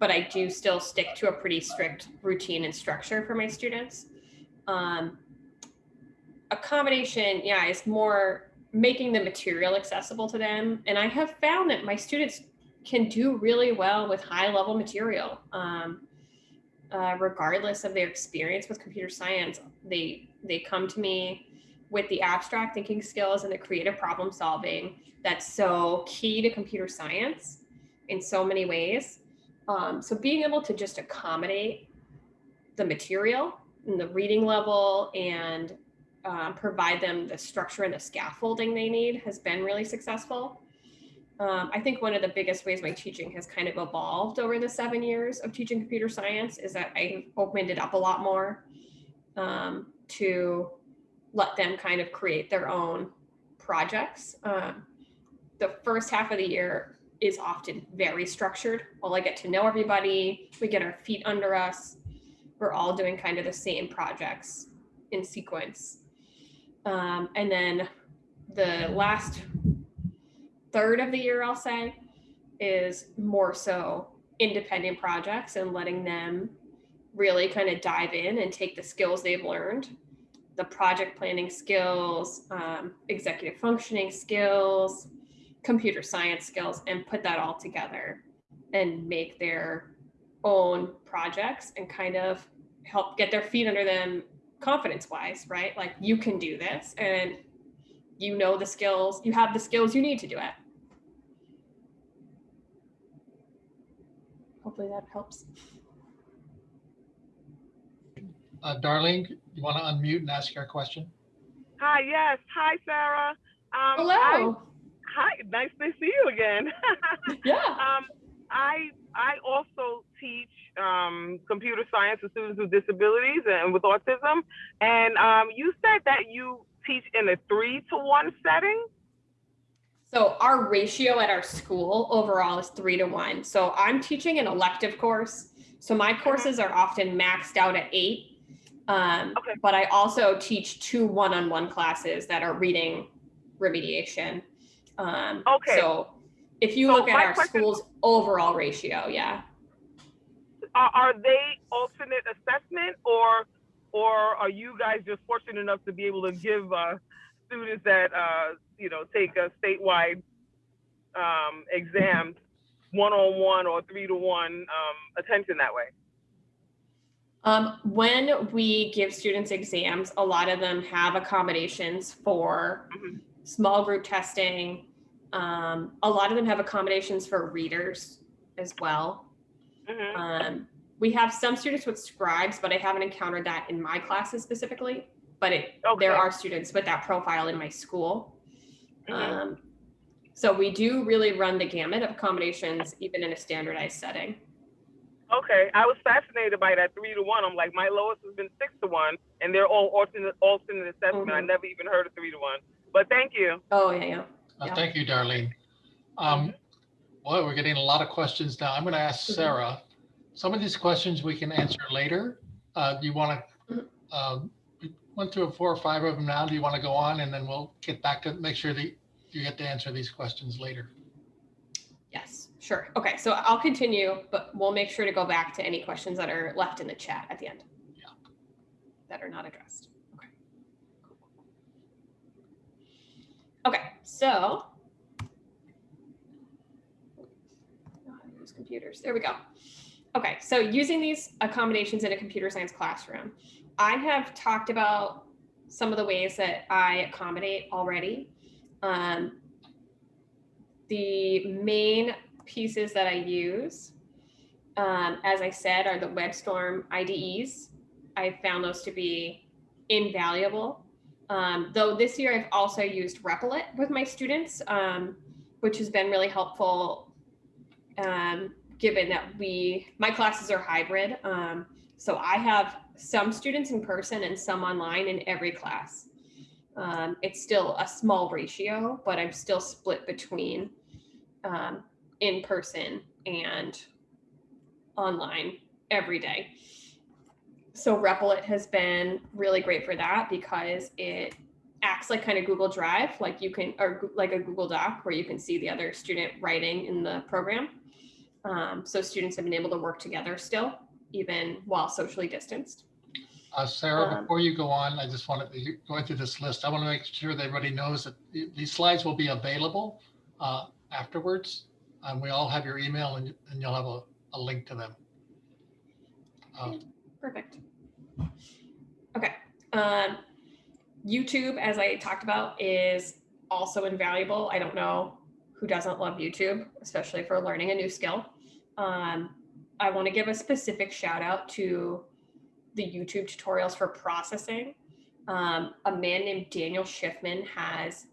but I do still stick to a pretty strict routine and structure for my students. Um, accommodation, yeah, is more making the material accessible to them. And I have found that my students can do really well with high level material. Um, uh, regardless of their experience with computer science, they they come to me with the abstract thinking skills and the creative problem solving that's so key to computer science in so many ways. Um, so being able to just accommodate the material and the reading level and um, provide them the structure and the scaffolding they need has been really successful. Um, I think one of the biggest ways my teaching has kind of evolved over the seven years of teaching computer science is that I opened it up a lot more um, to let them kind of create their own projects. Um, the first half of the year is often very structured. While I get to know everybody, we get our feet under us. We're all doing kind of the same projects in sequence. Um, and then the last third of the year, I'll say, is more so independent projects and letting them really kind of dive in and take the skills they've learned the project planning skills, um, executive functioning skills, computer science skills, and put that all together and make their own projects and kind of help get their feet under them confidence wise, right? Like you can do this and you know the skills, you have the skills you need to do it. Hopefully that helps. Uh, Darlene, you want to unmute and ask your question? Hi, yes. Hi, Sarah. Um, Hello. I, hi, nice to see you again. Yeah. um, I I also teach um, computer science to students with disabilities and with autism. And um, you said that you teach in a three to one setting. So our ratio at our school overall is three to one. So I'm teaching an elective course. So my courses are often maxed out at eight. Um, Okay. But I also teach two one-on-one classes that are reading remediation. Um, Okay. So if you So look at our question- school's overall ratio, yeah. Are, are they alternate assessment or or are you guys just fortunate enough to be able to give uh, students that uh, you know take a statewide um, exams one on one or three to one um, attention that way? Um, when we give students exams, a lot of them have accommodations for Mhm. small group testing. Um, a lot of them have accommodations for readers as well. Mhm. Um, we have some students with scribes, but I haven't encountered that in my classes specifically. But it, Okay. there are students with that profile in my school. Mhm. Um, so we do really run the gamut of accommodations, even in a standardized setting. Okay, I was fascinated by that three to one. I'm like, my lowest has been six to one, and they're all alternate alternate assessment. I Mhm. never even heard of three to one. But thank you. Oh, yeah, yeah. Uh, Yeah. Thank you, Darlene. Um, Boy, we're getting a lot of questions now. I'm going to ask Mhm. Sarah. Some of these questions we can answer later. Uh, Do you want to, we went through four or five of them now. Do you want to go on and then we'll get back to, make sure that you get to answer these questions later? Yes, sure. Okay, so I'll continue, but we'll make sure to go back to any questions that are left in the chat at the end. Yeah. That are not addressed. Okay. So. Use computers. There we go. Okay, so using these accommodations in a computer science classroom, I have talked about some of the ways that I accommodate already. Um, the main pieces that I use, um, as I said, are the WebStorm IDEs. I found those to be invaluable. Um, though this year I've also used Replit with my students, um, which has been really helpful. Um, given that we, my classes are hybrid, um, so I have some students in person and some online in every class. Um, it's still a small ratio, but I'm still split between um, in person and online every day. So Replit has been really great for that because it acts like kind of Google Drive, like you can, or like a Google Doc where you can see the other student writing in the program. Um, so students have been able to work together still, even while socially distanced. Uh, Sarah, Um, before you go on, I just wanted, to going through this list, I want to make sure that everybody knows that these slides will be available uh, afterwards. And We all have your email and and you'll have a, a link to them. Uh, Perfect. Okay. Um, YouTube, as I talked about, is also invaluable. I don't know who doesn't love YouTube, especially for learning a new skill. Um, I want to give a specific shout out to the YouTube tutorials for processing. Um, a man named Daniel Shiffman has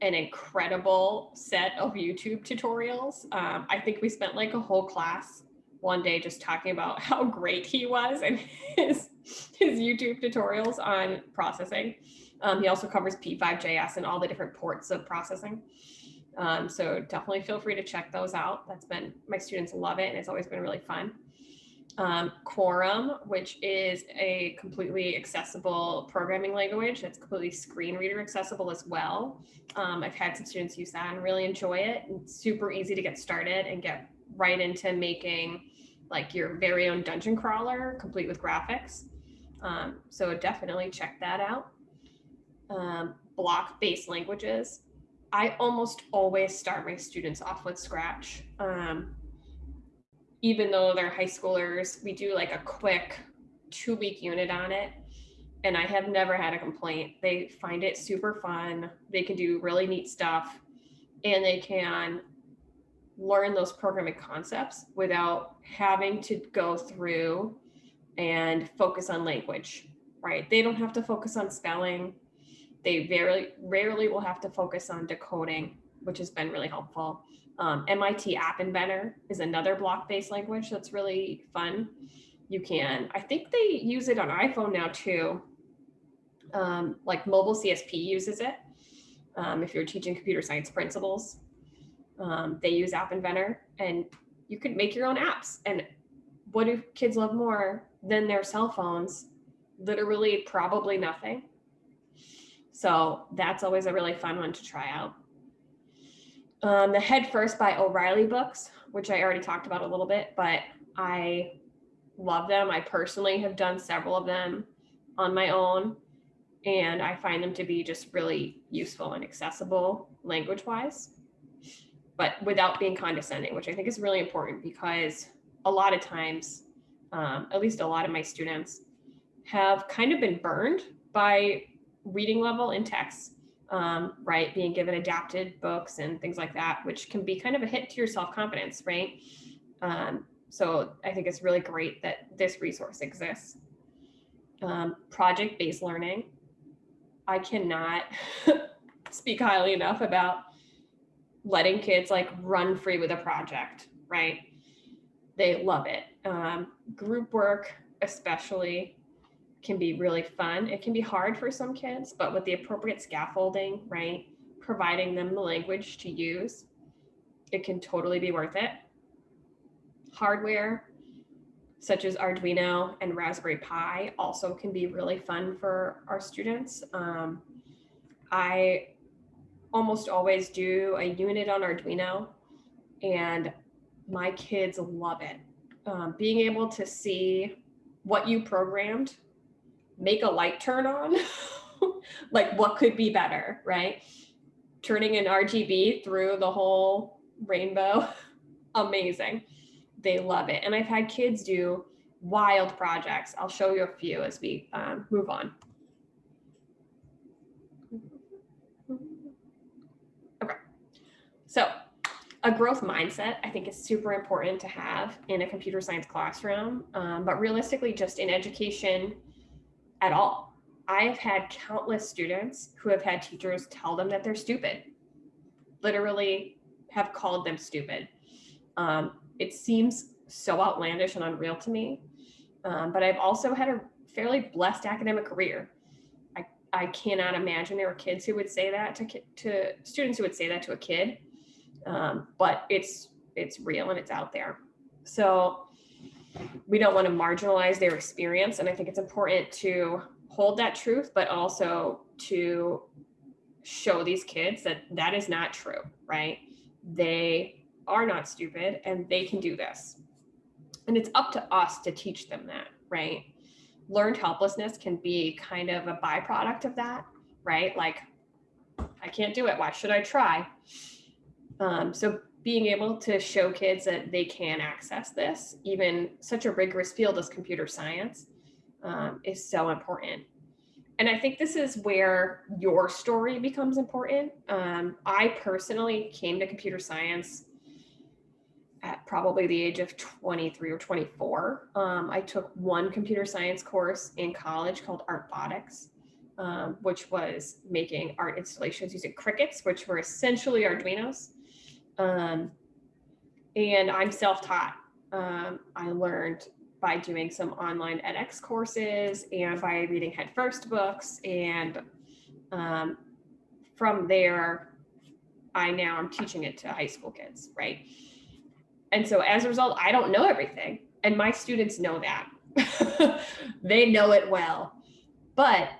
an incredible set of YouTube tutorials. Um, I think we spent like a whole class one day just talking about how great he was and his his YouTube tutorials on processing. Um, he also covers P5JS and all the different ports of processing. Um, so definitely feel free to check those out. That's been my students love it and it's always been really fun. Um, Quorum, which is a completely accessible programming language that's completely screen reader accessible as well. Um, I've had some students use that and really enjoy it. It's super easy to get started and get right into making like your very own dungeon crawler complete with graphics. Um, so definitely check that out. Um, block-based languages. I almost always start my students off with Scratch. Um, even though they're high schoolers, we do like a quick two-week unit on it. And I have never had a complaint. They find it super fun. They can do really neat stuff and they can learn those programming concepts without having to go through and focus on language, right? They don't have to focus on spelling. They very rarely will have to focus on decoding, which has been really helpful. Um, MIT App Inventor is another block-based language that's really fun. You can, I think they use it on iPhone now too. Um, like mobile CSP uses it. Um, if you're teaching computer science principles, um, they use App Inventor and you can make your own apps. And what do kids love more than their cell phones? Literally, probably nothing. So that's always a really fun one to try out. Um, the Head First by O'Reilly books, which I already talked about a little bit, but I love them. I personally have done several of them on my own, and I find them to be just really useful and accessible language wise but without being condescending, which I think is really important because a lot of times um, at least a lot of my students, have kind of been burned by reading level in texts, um, right? Being given adapted books and things like that, which can be kind of a hit to your self confidence, right? Um, so I think it's really great that this resource exists. Um, project based learning. I cannot speak highly enough about letting kids like run free with a project, right? They love it. Um, group work, especially, can be really fun. It can be hard for some kids, but with the appropriate scaffolding, right? Providing them the language to use, it can totally be worth it. Hardware, such as Arduino and Raspberry Pi, also can be really fun for our students. Um, I almost always do a unit on Arduino, and my kids love it. Um, being able to see what you programmed make a light turn on, like what could be better, right? Turning an RGB through the whole rainbow, amazing. They love it. And I've had kids do wild projects. I'll show you a few as we um, move on. Okay. So a growth mindset I think is super important to have in a computer science classroom, um, but realistically just in education at all. I've had countless students who have had teachers tell them that they're stupid, literally have called them stupid. Um, it seems so outlandish and unreal to me, um, but I've also had a fairly blessed academic career. I, I cannot imagine there were kids who would say that to, to students who would say that to a kid, um, but it's it's real and it's out there. So we don't want to marginalize their experience. And I think it's important to hold that truth, but also to show these kids that that is not true, right? They are not stupid and they can do this. And it's up to us to teach them that, right? Learned helplessness can be kind of a byproduct of that, right? Like, I can't do it. Why should I try? Um, so being able to show kids that they can access this, even such a rigorous field as computer science, um, is so important. And I think this is where your story becomes important. Um, I personally came to computer science at probably the age of 23 or 24. Um, I took one computer science course in college called Artbotics, um, which was making art installations using Crickets, which were essentially Arduinos. Um, and I'm self-taught. Um, I learned by doing some online edX courses and by reading headfirst books. And um, from there, I now I'm teaching it to high school kids, right? And so as a result, I don't know everything. And my students know that. they know it well. But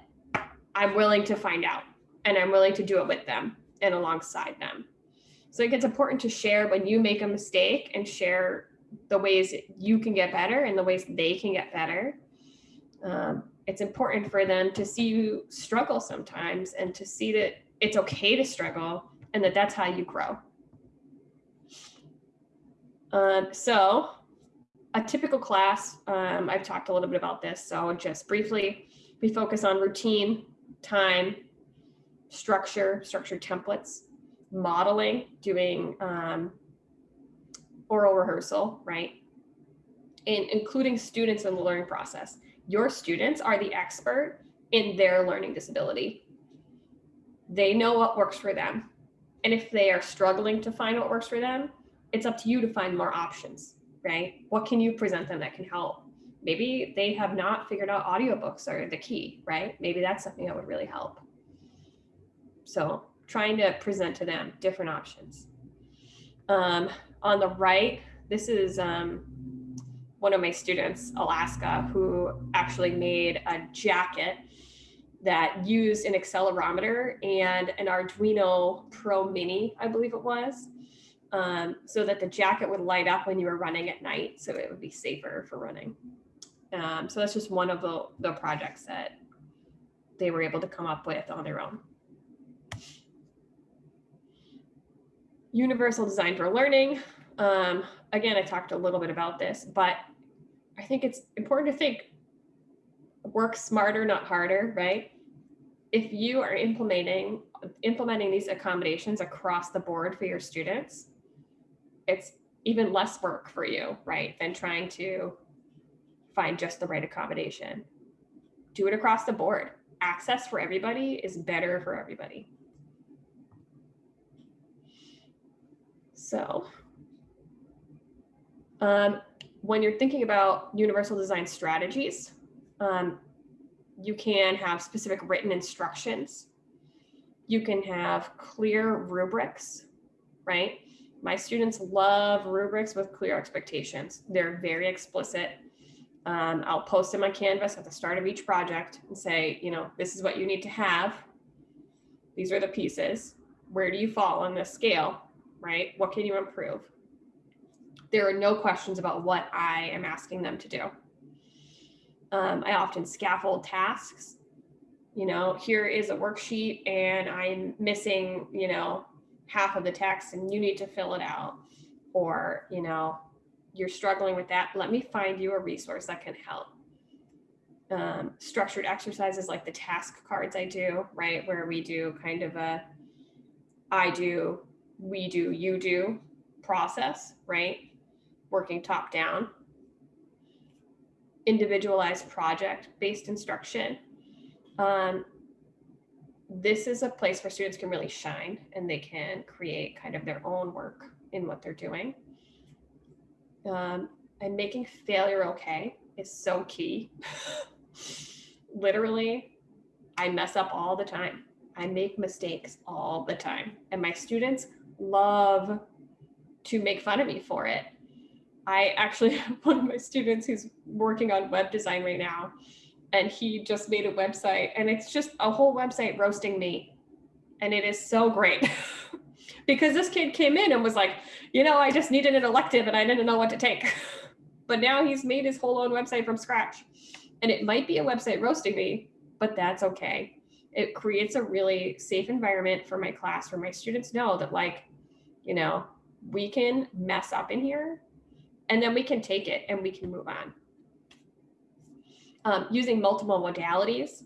I'm willing to find out and I'm willing to do it with them and alongside them. So I think it's important to share when you make a mistake and share the ways you can get better and the ways they can get better. Um, it's important for them to see you struggle sometimes and to see that it's okay to struggle and that that's how you grow. Um, so a typical class, um, I've talked a little bit about this, so just briefly, we focus on routine, time, structure, structured templates, modeling, doing um, oral rehearsal, right? And including students in the learning process. Your students are the expert in their learning disability. They know what works for them. And if they are struggling to find what works for them, it's up to you to find more options, right? What can you present them that can help? Maybe they have not figured out audiobooks are the key, right? Maybe that's something that would really help. So trying to present to them different options. Um, on the right, this is um, one of my students, Alaska, who actually made a jacket that used an accelerometer and an Arduino Pro Mini, I believe it was, um, so that the jacket would light up when you were running at night, so it would be safer for running. Um, so that's just one of the, the projects that they were able to come up with on their own. Universal design for learning. Um, again, I talked a little bit about this, but I think it's important to think work smarter, not harder, right? If you are implementing implementing these accommodations across the board for your students, it's even less work for you, right? Than trying to find just the right accommodation. Do it across the board. Access for everybody is better for everybody. So, um, when you're thinking about universal design strategies, um, you can have specific written instructions. You can have clear rubrics, right? My students love rubrics with clear expectations. They're very explicit. Um, I'll post in my Canvas at the start of each project and say, you know, this is what you need to have. These are the pieces. Where do you fall on this scale, right? What can you improve? There are no questions about what I am asking them to do. Um, I often scaffold tasks. You know, here is a worksheet and I'm missing, you know, half of the text and you need to fill it out. Or, you know, you're struggling with that. Let me find you a resource that can help. Um, structured exercises like the task cards I do, right? Where we do kind of a I do, we do, you do process, right? Working top down individualized project based instruction. Um, this is a place where students can really shine and they can create kind of their own work in what they're doing. Um, and making failure okay is so key. Literally, I mess up all the time. I make mistakes all the time. And my students love to make fun of me for it. I actually have one of my students who's working on web design right now, and he just made a website, and it's just a whole website roasting me. And it is so great because this kid came in and was like, you know, I just needed an elective and I didn't know what to take. but now he's made his whole own website from scratch. And it might be a website roasting me, but that's okay. It creates a really safe environment for my class where my students know that, like, you know, we can mess up in here and then we can take it and we can move on. Um, using multiple modalities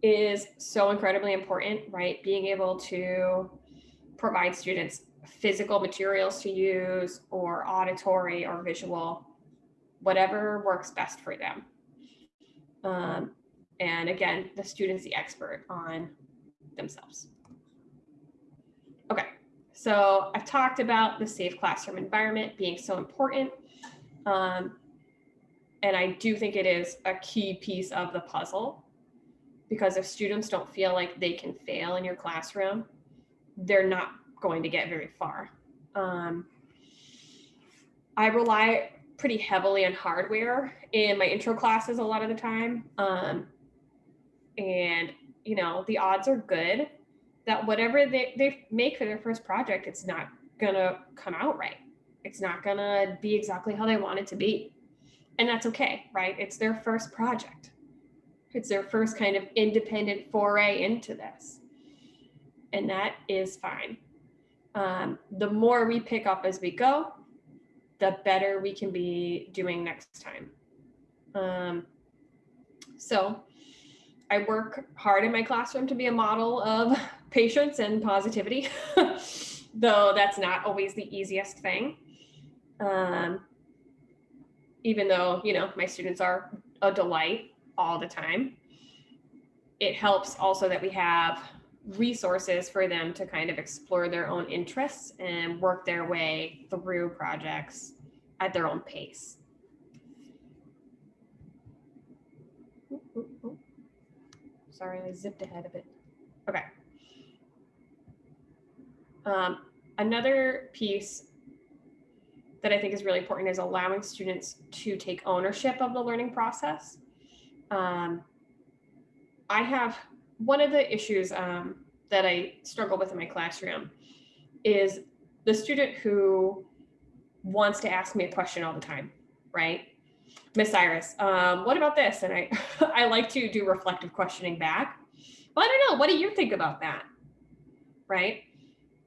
is so incredibly important, right? Being able to provide students physical materials to use or auditory or visual, whatever works best for them. Um, and again, the student's the expert on themselves. Okay, so I've talked about the safe classroom environment being so important. Um, and I do think it is a key piece of the puzzle because if students don't feel like they can fail in your classroom, they're not going to get very far. Um, I rely pretty heavily on hardware in my intro classes a lot of the time. Um, and, you know, the odds are good that whatever they, they make for their first project, it's not to come out right it's not to be exactly how they want it to be. And that's okay, right? It's their first project. It's their first kind of independent foray into this. And that is fine. Um, the more we pick up as we go, the better we can be doing next time. Um, so I work hard in my classroom to be a model of patience and positivity, though that's not always the easiest thing. Um, even though, you know, my students are a delight all the time, it helps also that we have resources for them to kind of explore their own interests and work their way through projects at their own pace. Sorry, I zipped ahead a bit. Okay. Um, another piece that I think is really important is allowing students to take ownership of the learning process. Um, I have one of the issues um, that I struggle with in my classroom is the student who wants to ask me a question all the time, right? Miss Iris, um, what about this? And I, I like to do reflective questioning back. Well, I don't know. What do you think about that? Right.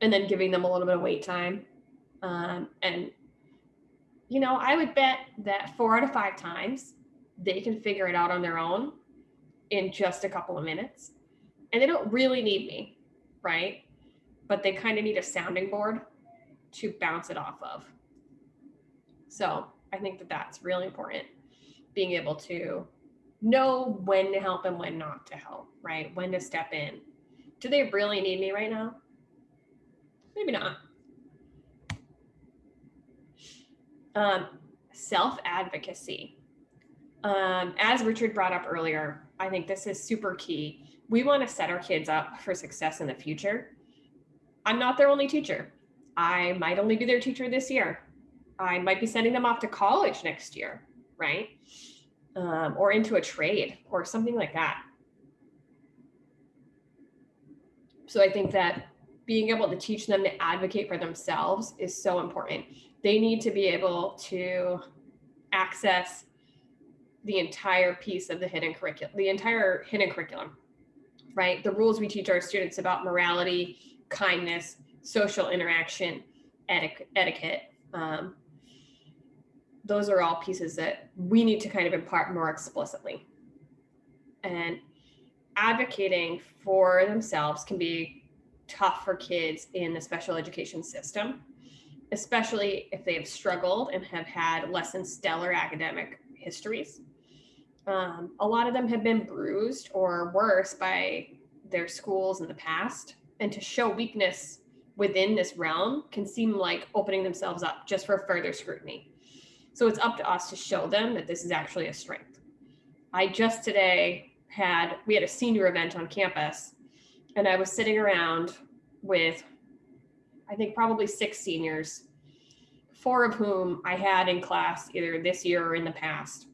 And then giving them a little bit of wait time um, and you know, I would bet that four out of five times they can figure it out on their own in just a couple of minutes. And they don't really need me, right? But they kind of need a sounding board to bounce it off of. So I think that that's really important. Being able to know when to help and when not to help, right? When to step in. Do they really need me right now? Maybe not. Um, self advocacy. Um, as Richard brought up earlier, I think this is super key. We want to set our kids up for success in the future. I'm not their only teacher. I might only be their teacher this year. I might be sending them off to college next year, right? Um, or into a trade or something like that. So I think that being able to teach them to advocate for themselves is so important. They need to be able to access the entire piece of the hidden curriculum, the entire hidden curriculum, right? The rules we teach our students about morality, kindness, social interaction, etiquette, um, those are all pieces that we need to kind of impart more explicitly. And advocating for themselves can be tough for kids in the special education system, especially if they have struggled and have had less than stellar academic histories. Um, a lot of them have been bruised or worse by their schools in the past. And to show weakness within this realm can seem like opening themselves up just for further scrutiny. So it's up to us to show them that this is actually a strength. I just today had, we had a senior event on campus and I was sitting around with, I think probably six seniors, four of whom I had in class either this year or in the past.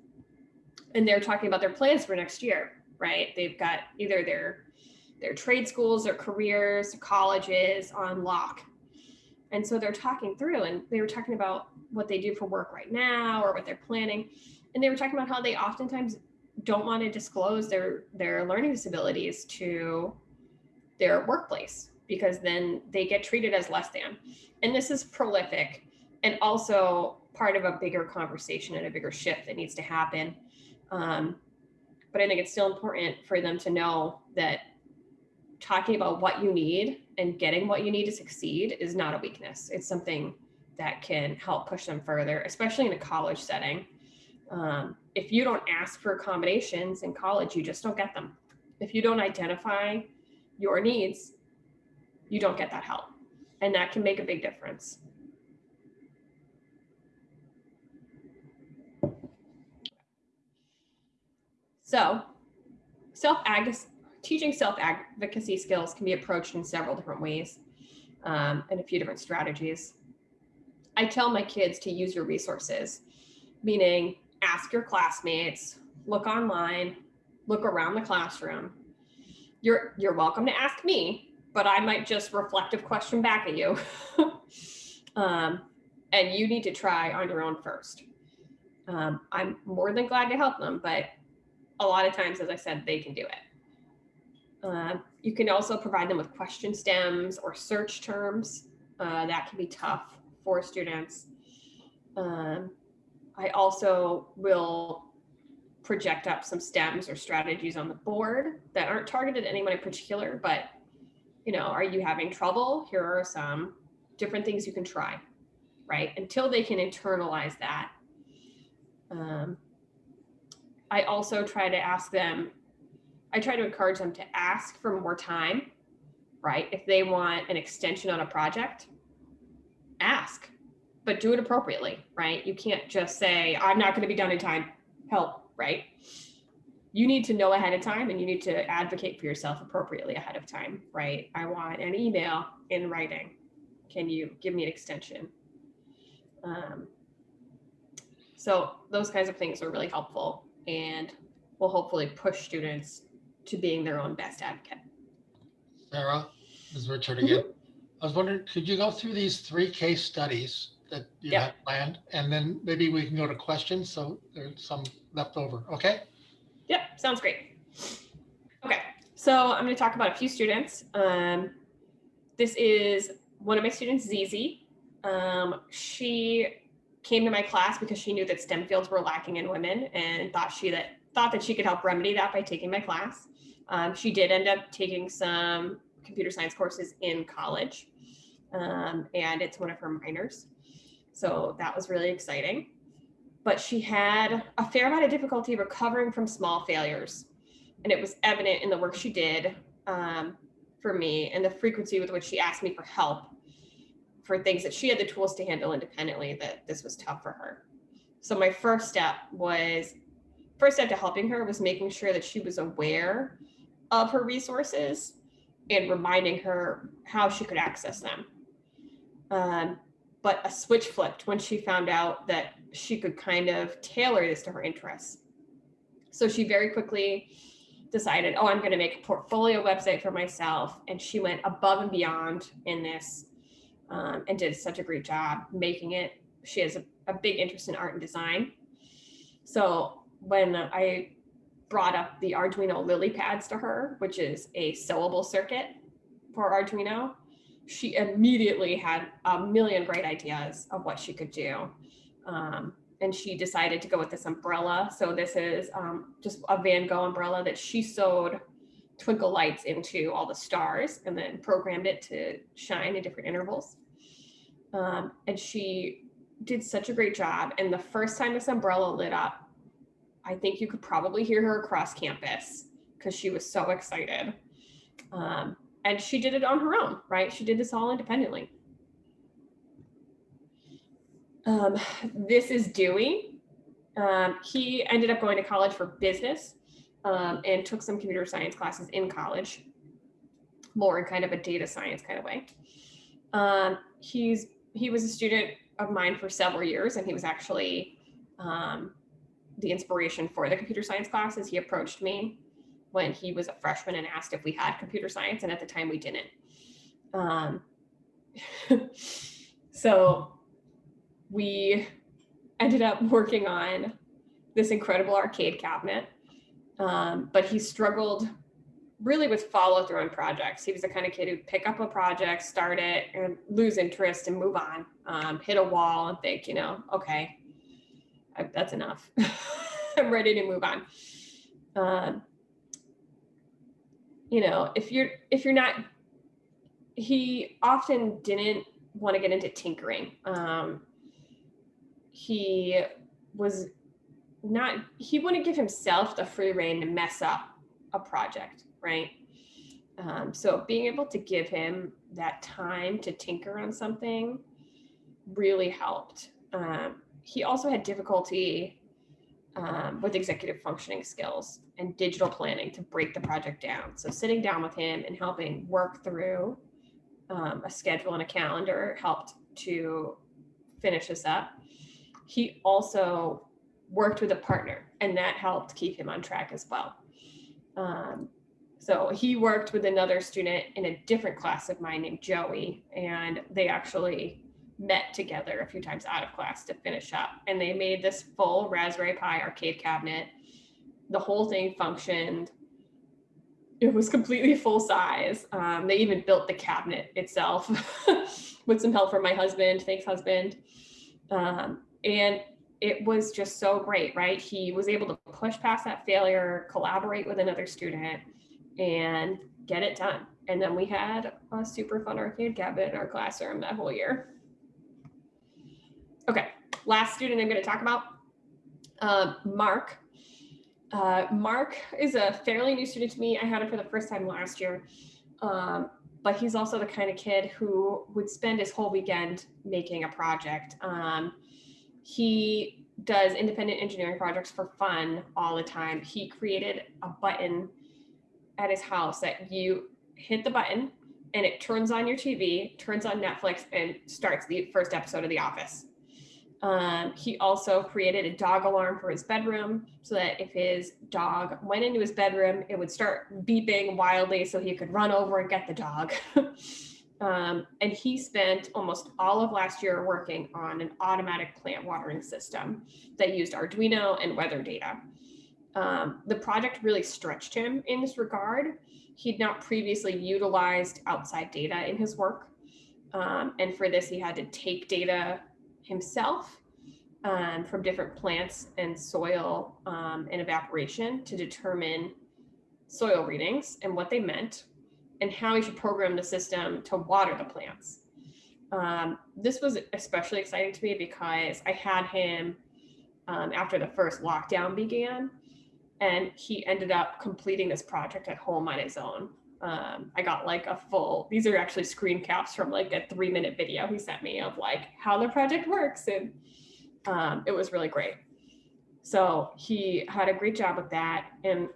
And they're talking about their plans for next year, right? They've got either their their trade schools, their careers, colleges on lock. And so they're talking through and they were talking about what they do for work right now or what they're planning. And they were talking about how they oftentimes don't want to disclose their their learning disabilities to their workplace because then they get treated as less than. And this is prolific and also part of a bigger conversation and a bigger shift that needs to happen. Um, but I think it's still important for them to know that talking about what you need and getting what you need to succeed is not a weakness. It's something that can help push them further, especially in a college setting. Um, if you don't ask for accommodations in college, you just don't get them. If you don't identify your needs, you don't get that help. And that can make a big difference. So, self teaching self advocacy skills can be approached in several different ways um, and a few different strategies. I tell my kids to use your resources, meaning ask your classmates, look online, look around the classroom. You're, you're welcome to ask me, but I might just reflective question back at you. um, and you need to try on your own first. Um, I'm more than glad to help them, but a lot of times, as I said, they can do it. Uh, you can also provide them with question stems or search terms. Uh, that can be tough for students. Um, I also will project up some stems or strategies on the board that aren't targeted at anyone in particular, but you know, are you having trouble? Here are some different things you can try, right? Until they can internalize that. Um, I also try to ask them I try to encourage them to ask for more time, right? If they want an extension on a project, ask, but do it appropriately, right? You can't just say, I'm not going to be done in time, help, right? You need to know ahead of time and you need to advocate for yourself appropriately ahead of time, right? I want an email in writing. Can you give me an extension? Um, so those kinds of things are really helpful and will hopefully push students to being their own best advocate. Sarah, this is Richard Mm-hmm. again. I was wondering, could you go through these three case studies that you Yep. had planned? And then maybe we can go to questions, so there's some left over, okay? Yep, sounds great. Okay, so I'm going to talk about a few students. Um, this is one of my students, Zizi. Um, she came to my class because she knew that STEM fields were lacking in women and thought she that thought that she could help remedy that by taking my class. Um, she did end up taking some computer science courses in college, um, and it's one of her minors. So that was really exciting. But she had a fair amount of difficulty recovering from small failures. And it was evident in the work she did um, for me and the frequency with which she asked me for help for things that she had the tools to handle independently that this was tough for her. So my first step was first step to helping her was making sure that she was aware of her resources and reminding her how she could access them. Um, but a switch flipped when she found out that she could kind of tailor this to her interests. So she very quickly decided, oh, I'm going to make a portfolio website for myself. And she went above and beyond in this um, and did such a great job making it. She has a, a big interest in art and design. So when I brought up the Arduino LilyPads to her, which is a sewable circuit for Arduino, she immediately had a million great ideas of what she could do. Um, and she decided to go with this umbrella. So this is um, just a Van Gogh umbrella that she sewed twinkle lights into all the stars and then programmed it to shine at different intervals. Um, and she did such a great job. And the first time this umbrella lit up, I think you could probably hear her across campus because she was so excited. Um, and she did it on her own, right? She did this all independently. Um, this is Dewey. Um, he ended up going to college for business um, and took some computer science classes in college, more in kind of a data science kind of way. Um, he's he was a student of mine for several years, and he was actually um, the inspiration for the computer science classes. He approached me when he was a freshman and asked if we had computer science, and at the time we didn't. Um, so we ended up working on this incredible arcade cabinet, um, but he struggled really with follow through on projects. He was the kind of kid who'd pick up a project, start it, and lose interest and move on, um, hit a wall and think, you know, okay, I, that's enough. I'm ready to move on. Um, you know, if you're if you're not, he often didn't want to get into tinkering. Um, he was not he wouldn't give himself the free reign to mess up a project, right? Um, so being able to give him that time to tinker on something really helped. Um, he also had difficulty um, with executive functioning skills and digital planning to break the project down. So sitting down with him and helping work through um, a schedule and a calendar helped to finish this up. He also worked with a partner and that helped keep him on track as well. Um, so he worked with another student in a different class of mine named Joey, and they actually met together a few times out of class to finish up. And they made this full Raspberry Pi arcade cabinet. The whole thing functioned. It was completely full size. Um, they even built the cabinet itself with some help from my husband. Thanks, husband. Um, and it was just so great, right? He was able to push past that failure, collaborate with another student, and get it done. And then we had a super fun arcade cabinet in our classroom that whole year. Okay, last student I'm going to talk about, uh, Mark. Uh, Mark is a fairly new student to me. I had him for the first time last year, um, but he's also the kind of kid who would spend his whole weekend making a project. Um, he does independent engineering projects for fun all the time. He created a button at his house that you hit the button and it turns on your TV, turns on Netflix, and starts the first episode of The Office. Um, he also created a dog alarm for his bedroom so that if his dog went into his bedroom, it would start beeping wildly so he could run over and get the dog. um, and he spent almost all of last year working on an automatic plant watering system that used Arduino and weather data. Um, the project really stretched him in this regard. He'd not previously utilized outside data in his work. Um, and for this, he had to take data himself um, from different plants and soil um, and evaporation to determine soil readings and what they meant and how he should program the system to water the plants. Um, this was especially exciting to me because I had him um, after the first lockdown began, and he ended up completing this project at home on his own. Um, I got like a full, these are actually screen caps from like a three minute video he sent me of like how the project works. And um, it was really great. So he had a great job with that. And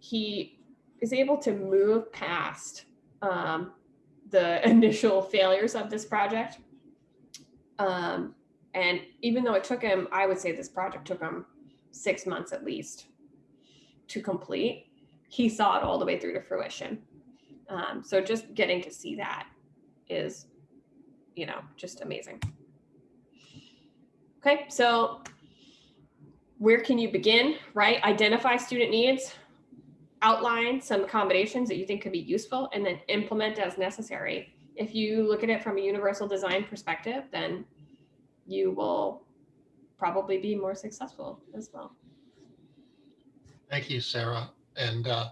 he is able to move past um, the initial failures of this project. Um, and even though it took him, I would say this project took him six months at least to complete, he saw it all the way through to fruition. Um, so just getting to see that is, you know, just amazing. Okay, so where can you begin, right? Identify student needs, outline some accommodations that you think could be useful, and then implement as necessary. If you look at it from a universal design perspective, then you will probably be more successful as well. Thank you, Sarah. And uh,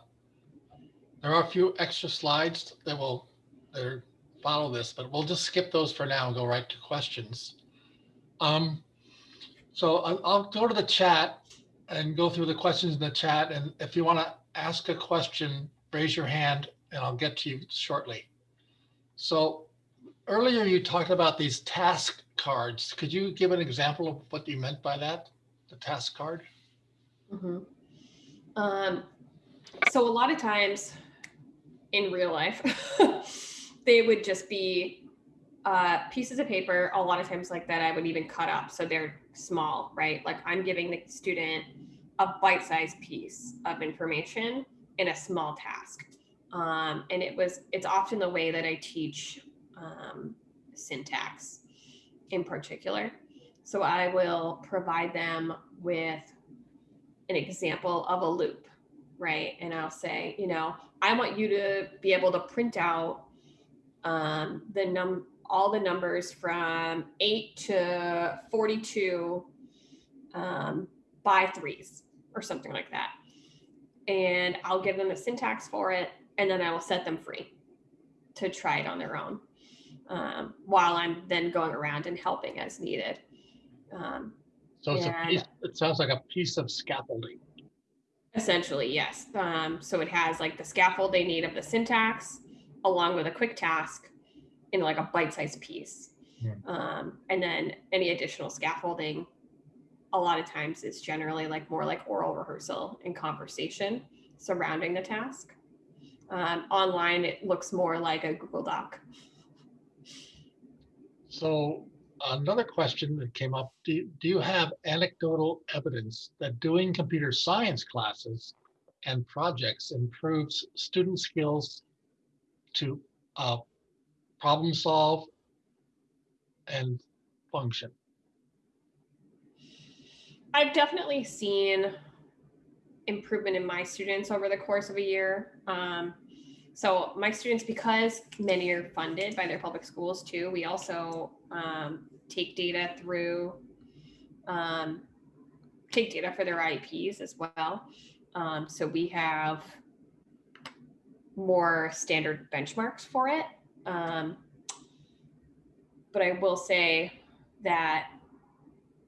there are a few extra slides that will that follow this, but we'll just skip those for now and go right to questions. Um, so I'll, I'll go to the chat and go through the questions in the chat. And if you want to ask a question, raise your hand and I'll get to you shortly. So earlier you talked about these task cards. Could you give an example of what you meant by that? The task card? Mhm. Um, so a lot of times in real life, they would just be uh, pieces of paper. A lot of times like that, I would even cut up so they're small, right? Like I'm giving the student a bite-sized piece of information in a small task. Um, and it was, it's often the way that I teach um, syntax in particular. So I will provide them with an example of a loop, right? And I'll say, you know, I want you to be able to print out um, the num all the numbers from eight to forty-two um, by threes or something like that. And I'll give them the syntax for it, and then I will set them free to try it on their own um, while I'm then going around and helping as needed. Um, So it's a piece, it sounds like a piece of scaffolding. Essentially, yes. Um, so it has like the scaffold they need of the syntax along with a quick task in like a bite-sized piece. Yeah. Um, and then any additional scaffolding, a lot of times it's generally like more like oral rehearsal and conversation surrounding the task. Um, online, it looks more like a Google Doc. So another question that came up, do, you- do you have anecdotal evidence that doing computer science classes and projects improves student skills to uh, problem solve and function? I've definitely seen improvement in my students over the course of a year. Um, so my students, because many are funded by their public schools too, we also um, take data through, um, take data for their IEPs as well. Um, so we have more standard benchmarks for it. Um, but I will say that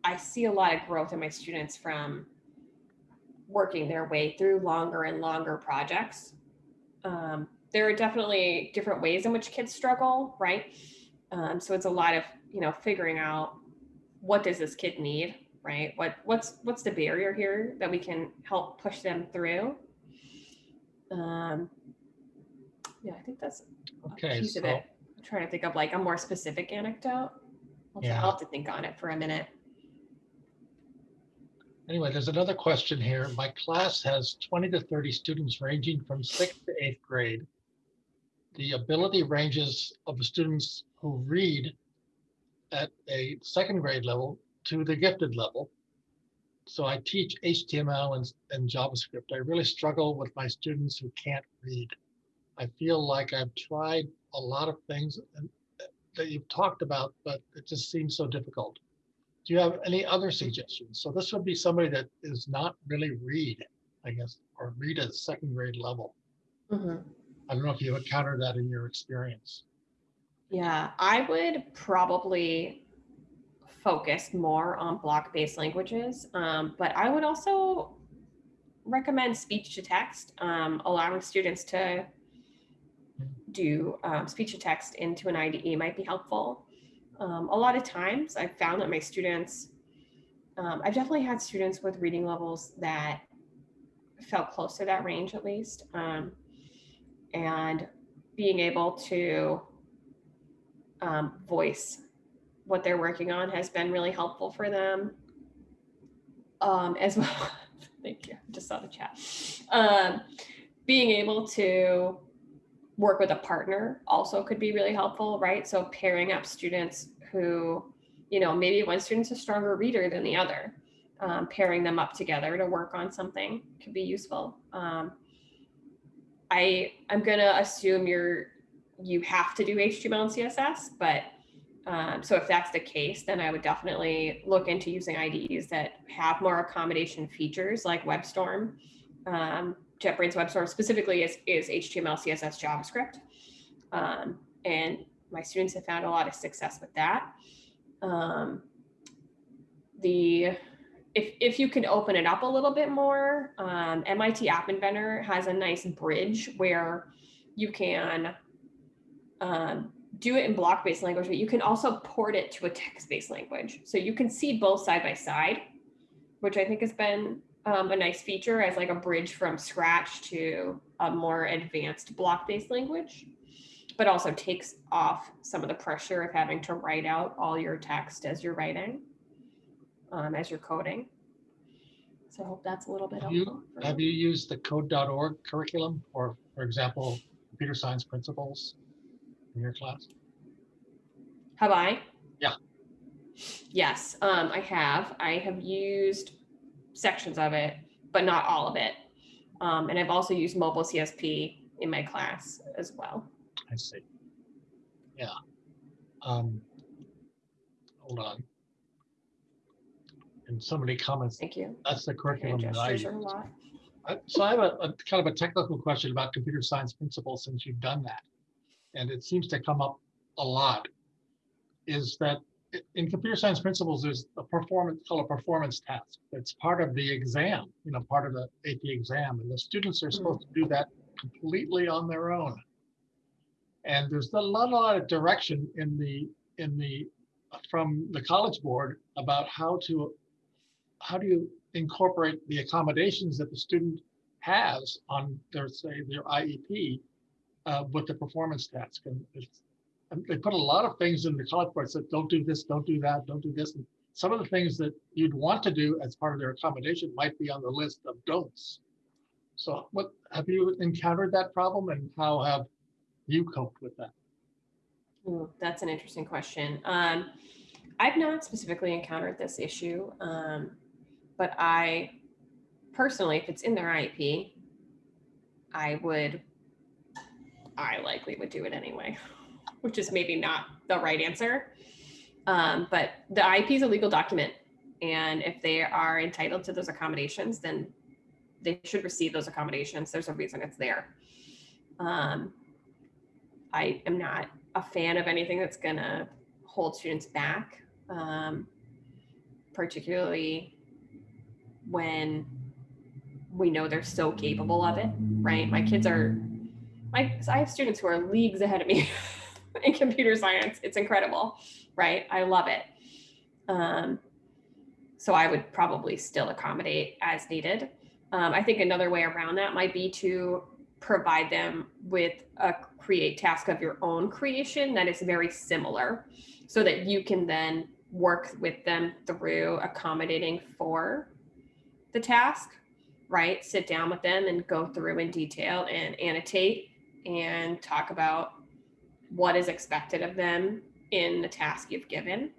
I see a lot of growth in my students from working their way through longer and longer projects. Um, there are definitely different ways in which kids struggle, right? Um, so it's a lot of you know figuring out what does this kid need, right? What what's what's the barrier here that we can help push them through. Um, yeah, I think that's a Okay, piece of it. I'm trying to think of like a more specific anecdote. I'll, Yeah. I'll have to think on it for a minute. Anyway, there's another question here. My class has 20 to 30 students ranging from sixth to eighth grade. The ability ranges of the students who read at a second grade level to the gifted level. So I teach HTML and, and JavaScript. I really struggle with my students who can't read. I feel like I've tried a lot of things and- that you've talked about, but it just seems so difficult. do you have any other suggestions? So this would be somebody that is not really read, I guess, or read at second grade level. Mhm. I don't know if you encountered that in your experience. Yeah, I would probably focus more on block-based languages, um, but I would also recommend speech to text, um, allowing students to do um, speech to text into an IDE might be helpful. Um, a lot of times I've found that my students, um, I've definitely had students with reading levels that felt close to that range at least. Um, and being able to um, voice what they're working on has been really helpful for them. Um, as well, thank you. Just saw the chat. Um, being able to work with a partner also could be really helpful, right? So pairing up students who, you know, maybe one student's a stronger reader than the other, um, pairing them up together to work on something could be useful. Um, I I'm gonna assume you're you have to do HTML and CSS, but um, so if that's the case, then I would definitely look into using IDEs that have more accommodation features like WebStorm. Um, JetBrains WebStorm specifically is, is HTML, CSS, JavaScript. Um, and my students have found a lot of success with that. Um, the if, if you can open it up a little bit more, um, MIT App Inventor has a nice bridge where you can um, do it in block-based language, but you can also port it to a text-based language. So you can see both side by side, which I think has been um, a nice feature as like a bridge from scratch to a more advanced block-based language, but also takes off some of the pressure of having to write out all your text as you're writing, um, as you're coding. So I hope that's a little bit Have helpful. for have you used the code.org curriculum or, for example, computer science principles in your class? Have I? Yeah. Yes, um, I have. I have used sections of it, but not all of it. Um, and I've also used mobile CSP in my class as well. I see. Yeah. Um, hold on. And somebody comments, Thank you. that's the curriculum that I use. are a lot. I- So I have a, a kind of a technical question about computer science principles since you've done that. And it seems to come up a lot. Is that in computer science principles, there's a performance, called a performance task. It's part of the exam, you know, part of the AP exam. And the students are supposed to do that completely on their own. And there's a lot, a lot of direction in the, in the, from the College Board about how to, how do you incorporate the accommodations that the student has on their, say, their IEP uh, with the performance task. And and they put a lot of things in the college board, said, don't do this, don't do that, don't do this. And some of the things that you'd want to do as part of their accommodation might be on the list of don'ts. So what, have you encountered that problem and how have you coped with that? Ooh, that's an interesting question. Um, I've not specifically encountered this issue, um, but I personally, if it's in their IEP, I would, I likely would do it anyway, which is maybe not the right answer. Um, but the IEP is a legal document, and if they are entitled to those accommodations, then they should receive those accommodations. There's a reason it's there. Um, I am not a fan of anything that's gonna hold students back, um, particularly when we know they're so capable of it, right? My kids are, my, I have students who are leagues ahead of me in computer science. It's incredible, right? I love it. Um, so I would probably still accommodate as needed. Um, I think another way around that might be to provide them with a create task of your own creation that is very similar so that you can then work with them through accommodating for the task, right? Sit down with them and go through in detail and annotate and talk about what is expected of them in the task you've given.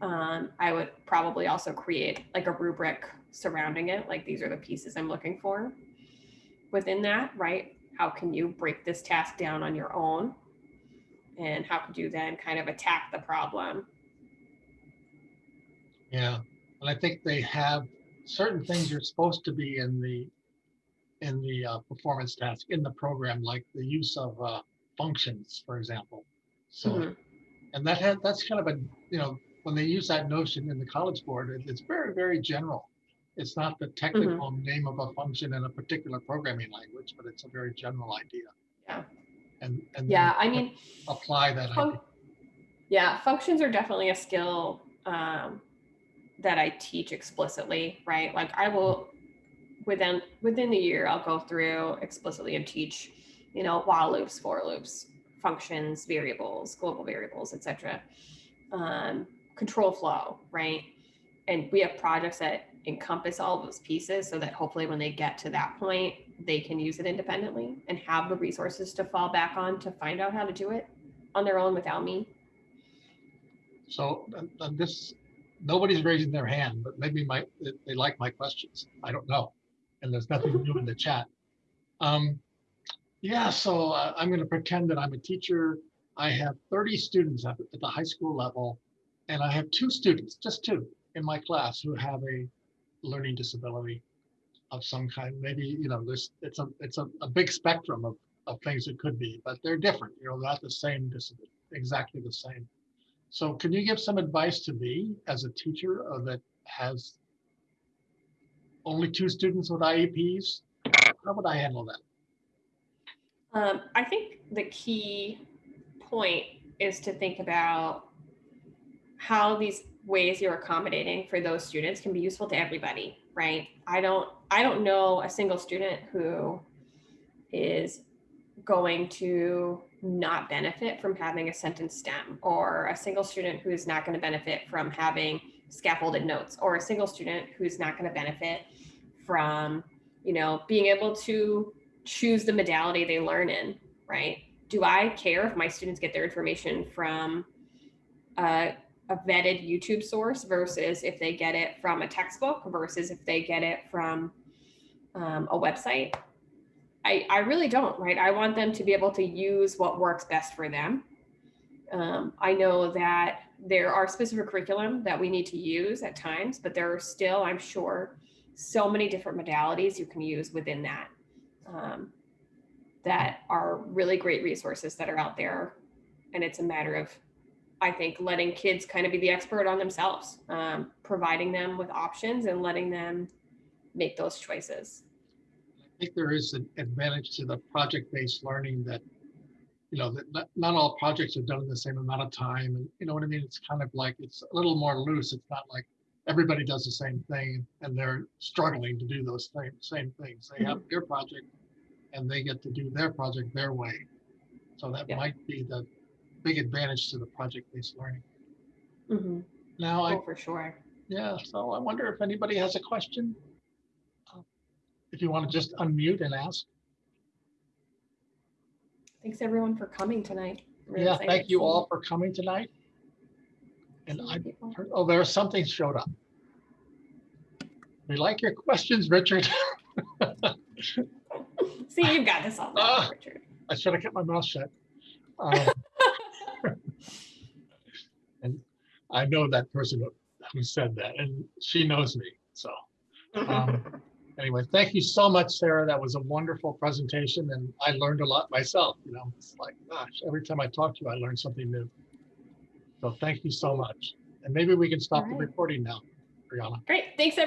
Um, I would probably also create like a rubric surrounding it, like these are the pieces I'm looking for within that, right? How can you break this task down on your own? And how could you then kind of attack the problem Yeah, and I think they have certain things you're supposed to be in the, in the uh, performance task in the program, like the use of uh, functions, for example. So, Mhm. and that had, that's kind of a, you know, when they use that notion in the College Board, it- it's very, very general. It's not the technical name of a function in a particular programming language, but it's a very general idea. Yeah. And, and. Yeah, I mean, Apply that Fun- idea. Yeah, functions are definitely a skill um, that I teach explicitly, right? Like I will within within the year, I'll go through explicitly and teach, you know, while loops, for loops, functions, variables, global variables, etc. Um, control flow, right? And we have projects that encompass all those pieces so that hopefully when they get to that point, they can use it independently and have the resources to fall back on to find out how to do it on their own without me. So, and- and this, nobody's raising their hand, but maybe my, they like my questions. I don't know. And there's nothing new in the chat. Um, yeah, so uh, I'm going to pretend that I'm a teacher. I have 30 students at, at the high school level, and I have two students, just two, in my class who have a learning disability of some kind. Maybe, you know, there's, it's a, it's a, a big spectrum of, of things it could be, but they're different, you know, not the same disability, exactly the same. So can you give some advice to me as a teacher uh, that has only two students with IEPs? How would I handle that? Um, I think the key point is to think about how these ways you're accommodating for those students can be useful to everybody, right? I don't I don't know a single student who is going to not benefit from having a sentence stem or a single student who is not going to benefit from having scaffolded notes or a single student who's not going to benefit from you know being able to choose the modality they learn in right? Do i care if my students get their information from a, a vetted youtube source versus if they get it from a textbook versus if they get it from um, a website? I, I really don't right? I want them to be able to use what works best for them. Um, i know that there are specific curriculum that we need to use at times but there are still i'm sure so many different modalities you can use within that um, that are really great resources that are out there. And it's a matter of, I think, letting kids kind of be the expert on themselves, um, providing them with options and letting them make those choices. I think there is an advantage to the project-based learning that, you know, that not, not all projects are done in the same amount of time. And you know what I mean? It's kind of like, it's a little more loose. It's not like everybody does the same thing and they're struggling to do those same, same things. They have their project and they get to do their project their way. So that Yeah. might be the big advantage to the project-based learning. Mhm. Now, I Oh, for sure. Yeah, so I wonder if anybody has a question? Uh, If you want to just unmute and ask. Thanks everyone for coming tonight. Yeah, excited thank to you see all for coming tonight. And I, people. oh, there something showed up. We like your questions, Richard. See, you've got this all, Ah. Richard. I should have kept my mouth shut. Um, And I know that person who- who said that, and she knows me, so. um, Anyway, thank you so much, Sarah. That was a wonderful presentation, and I learned a lot myself, you know, it's like, gosh, every time I talk to you, I learn something new. So thank you so much. And maybe we can stop the recording now, Brianna. Great. Thanks, everyone.